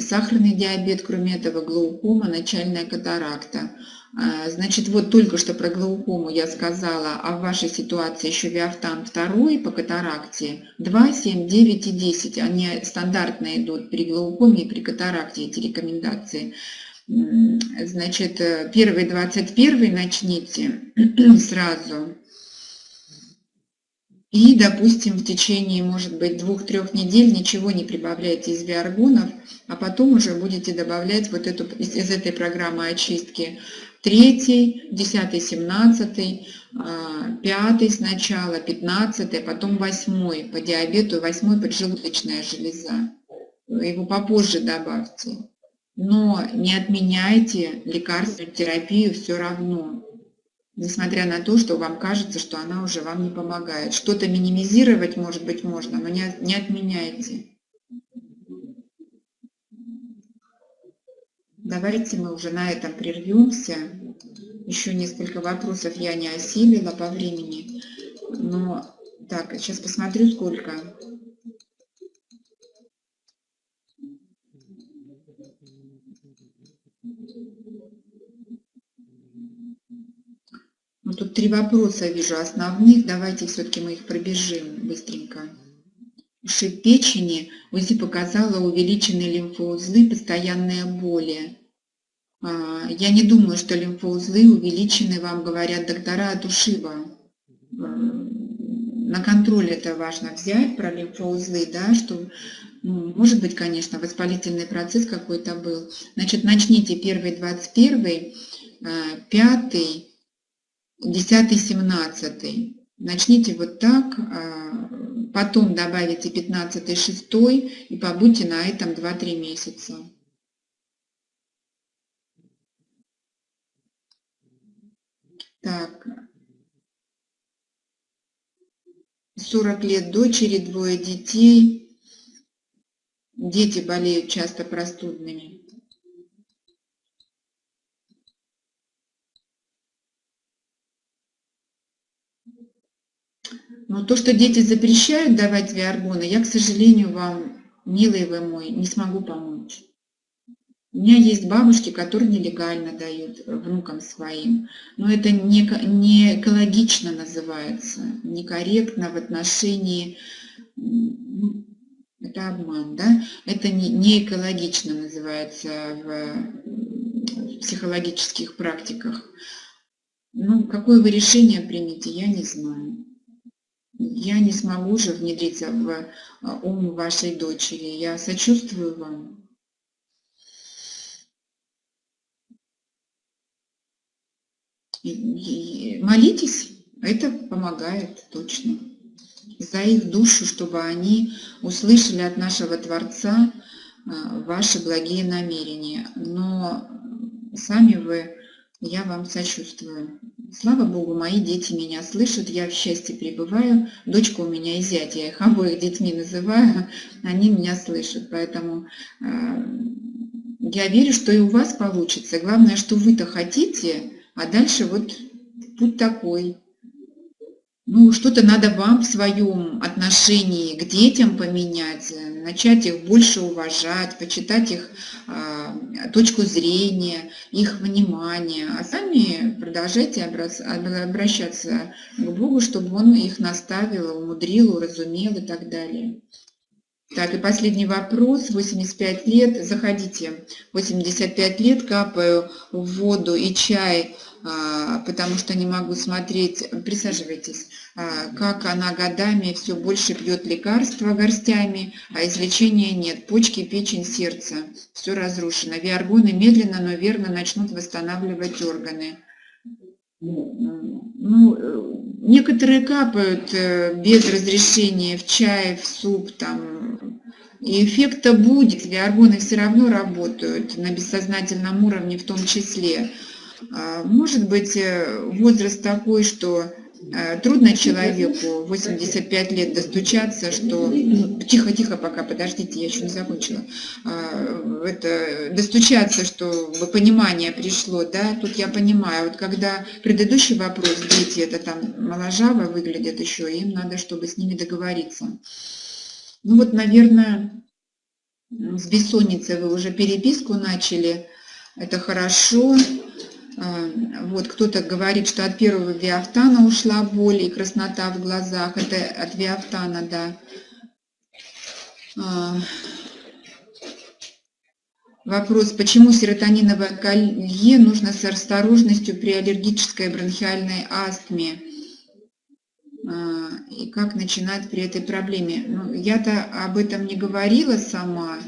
Сахарный диабет, кроме этого, глаукома, начальная катаракта. А, значит, вот только что про глаукому я сказала, а в вашей ситуации еще виафтан 2 по катаракте 2, 7, 9 и 10. Они стандартно идут при глаукоме и при катаракте, эти рекомендации. Значит, э, первый 21 начните сразу. И, допустим, в течение, может быть, двух-трех недель ничего не прибавляйте из биоргонов, а потом уже будете добавлять вот эту, из, из этой программы очистки третий, десятый, семнадцатый, а, пятый сначала, пятнадцатый, а потом восьмой по диабету, восьмой поджелудочная железа. Его попозже добавьте. Но не отменяйте лекарственную терапию все равно, несмотря на то, что вам кажется, что она уже вам не помогает. Что-то минимизировать, может быть, можно, но не, не отменяйте. Давайте мы уже на этом прервемся. Еще несколько вопросов я не осилила по времени. Но так, сейчас посмотрю, сколько. Ну, тут три вопроса вижу основных. Давайте все-таки мы их пробежим быстренько. Ушиб печени УЗИ показала увеличенные лимфоузлы, постоянные боли. А, я не думаю, что лимфоузлы увеличены, вам говорят доктора от ушиба. На контроль это важно взять про лимфоузлы, да, что, ну, может быть, конечно, воспалительный процесс какой-то был. Значит, начните первый 21, а, пятый, десятый, семнадцатый. Начните вот так, а, потом добавите 15 6 и побудьте на этом 2-3 месяца. Так. 40 лет дочери, двое детей. Дети болеют часто простудными. Но то, что дети запрещают давать виаргоны, я, к сожалению, вам, милый вы мой, не смогу помочь. У меня есть бабушки, которые нелегально дают внукам своим. Но это не, не экологично называется, некорректно в отношении... Это обман, да? Это не, не экологично называется в психологических практиках. Ну, какое вы решение примете, я не знаю я не смогу же внедриться в а, ум вашей дочери. Я сочувствую вам. молитесь, это помогает точно. За их душу, чтобы они услышали от нашего Творца а, ваши благие намерения. Но сами вы, я вам сочувствую. Слава Богу, мои дети меня слышат, я в счастье пребываю. Дочка у меня и зять, я их обоих детьми называю, они меня слышат. Поэтому э, я верю, что и у вас получится. Главное, что вы-то хотите, а дальше вот путь такой. Ну, что-то надо вам в своем отношении к детям поменять, начать их больше уважать, почитать их э, точку зрения, их внимание, а сами продолжайте обращаться к Богу, чтобы Он их наставил, умудрил, уразумел и так далее. Так, и последний вопрос. 85 лет. Заходите. 85 лет капаю воду и чай, потому что не могу смотреть. Присаживайтесь. А, как она годами все больше пьет лекарства горстями, а излечения нет. Почки, печень, сердце. Все разрушено. Виаргоны медленно, но верно начнут восстанавливать органы. Ну, э, некоторые капают э, без разрешения в чай, в суп, там, и эффекта будет, гормоны все равно работают на бессознательном уровне в том числе. А, может быть, э, возраст такой, что Э, трудно человеку 85 лет достучаться, что... Тихо-тихо пока, подождите, я еще не закончила. А, это, достучаться, что понимание пришло, да, тут я понимаю. Вот когда предыдущий вопрос, дети, это там моложаво выглядят еще, им надо, чтобы с ними договориться. Ну вот, наверное, с бессонницей вы уже переписку начали, это хорошо. А, вот кто-то говорит, что от первого виафтана ушла боль и краснота в глазах. Это от виафтана, да. А, вопрос, почему серотониновое колье нужно с осторожностью при аллергической бронхиальной астме? А, и как начинать при этой проблеме? Ну, Я-то об этом не говорила сама.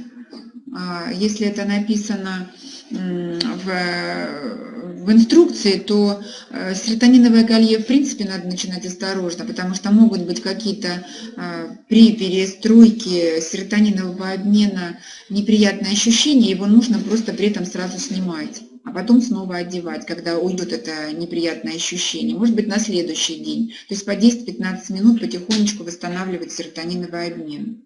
Если это написано в в инструкции, то э, серотониновое колье в принципе надо начинать осторожно, потому что могут быть какие-то э, при перестройке серотонинового обмена неприятные ощущения, его нужно просто при этом сразу снимать а потом снова одевать, когда уйдет это неприятное ощущение. Может быть, на следующий день. То есть по 10-15 минут потихонечку восстанавливать серотониновый обмен.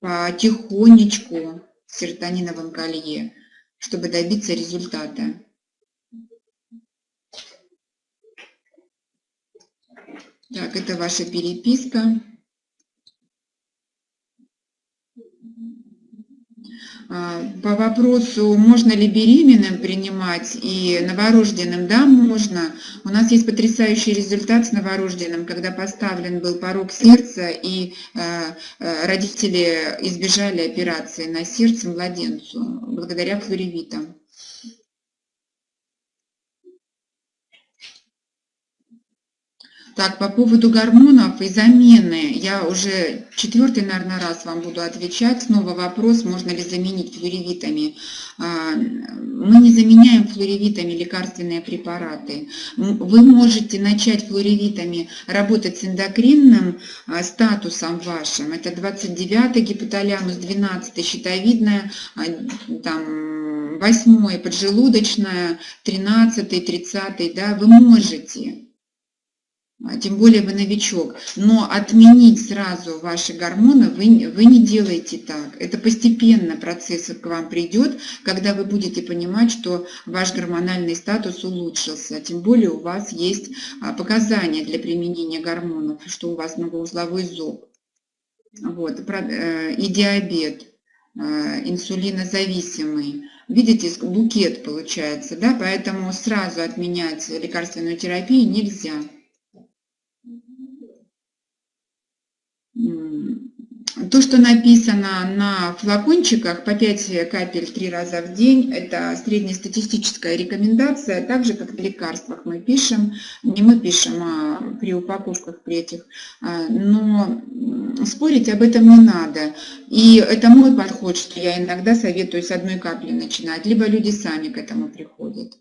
Потихонечку в колье, чтобы добиться результата. Так, это ваша переписка. По вопросу, можно ли беременным принимать и новорожденным, да, можно. У нас есть потрясающий результат с новорожденным, когда поставлен был порог сердца, и а, а, родители избежали операции на сердце младенцу благодаря флоревитам. Так, по поводу гормонов и замены, я уже четвертый, наверное, раз вам буду отвечать. Снова вопрос, можно ли заменить флоревитами. А, мы не заменяем флоревитами лекарственные препараты. Вы можете начать флоревитами работать с эндокринным а, статусом вашим. Это 29 гипоталямус, 12 щитовидная, а, там, 8 поджелудочная, 13 30 да, вы можете тем более вы новичок. Но отменить сразу ваши гормоны вы, вы не делаете так. Это постепенно процесс к вам придет, когда вы будете понимать, что ваш гормональный статус улучшился. Тем более у вас есть а, показания для применения гормонов, что у вас многоузловой зоб. Вот, э, и диабет, э, инсулинозависимый. Видите, букет получается, да, поэтому сразу отменять лекарственную терапию нельзя. То, что написано на флакончиках по 5 капель 3 раза в день, это среднестатистическая рекомендация, так же, как в лекарствах мы пишем, не мы пишем, а при упаковках при этих, а, но спорить об этом не надо. И это мой подход, что я иногда советую с одной капли начинать, либо люди сами к этому приходят.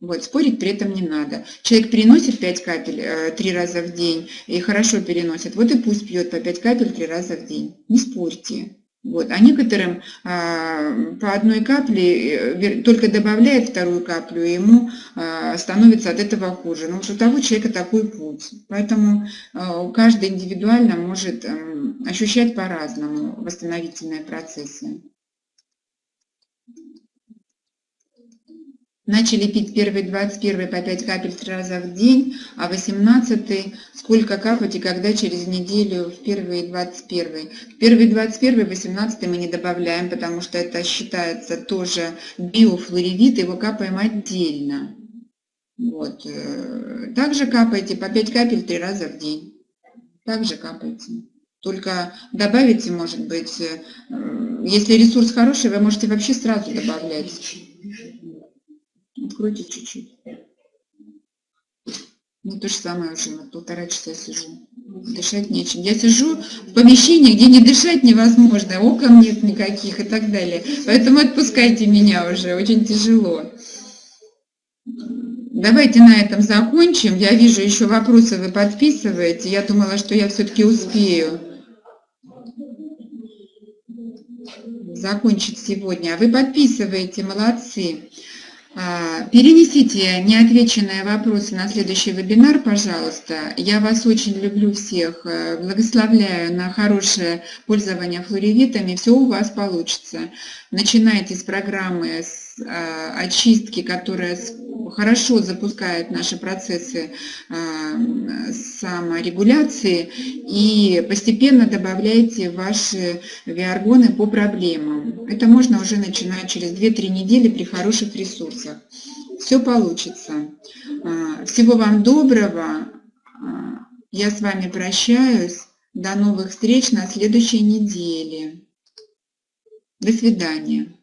Вот, спорить при этом не надо. Человек переносит 5 капель э, 3 раза в день и хорошо переносит, вот и пусть пьет по 5 капель 3 раза в день. Не спорьте. Вот. А некоторым э, по одной капле э, только добавляет вторую каплю, и ему э, становится от этого хуже. Но вот у того человека такой путь. Поэтому э, каждый индивидуально может э, ощущать по-разному восстановительные процессы. Начали пить первый 21 по 5 капель 3 раза в день, а 18 сколько капать и когда через неделю в первый 21. В первый 21, 18 мы не добавляем, потому что это считается тоже биофлоревит, его капаем отдельно. Вот. Э, также капайте по 5 капель 3 раза в день. Также капайте. Только добавите, может быть, э, если ресурс хороший, вы можете вообще сразу добавлять. Откройте чуть-чуть. Ну, то же самое уже, на полтора часа сижу. Дышать нечем. Я сижу в помещении, где не дышать невозможно, окон нет никаких и так далее. Поэтому отпускайте меня уже, очень тяжело. Давайте на этом закончим. Я вижу еще вопросы вы подписываете. Я думала, что я все-таки успею закончить сегодня. А вы подписываете, молодцы. А, перенесите неотвеченные вопросы на следующий вебинар, пожалуйста. Я вас очень люблю всех, э, благословляю на хорошее пользование флоревитами. Все у вас получится. Начинайте с программы с э, очистки, которая хорошо запускает наши процессы э, саморегуляции и постепенно добавляйте ваши виаргоны по проблемам. Это можно уже начинать через 2-3 недели при хороших ресурсах. Все получится. Э, всего вам доброго. Э, я с вами прощаюсь. До новых встреч на следующей неделе. До свидания.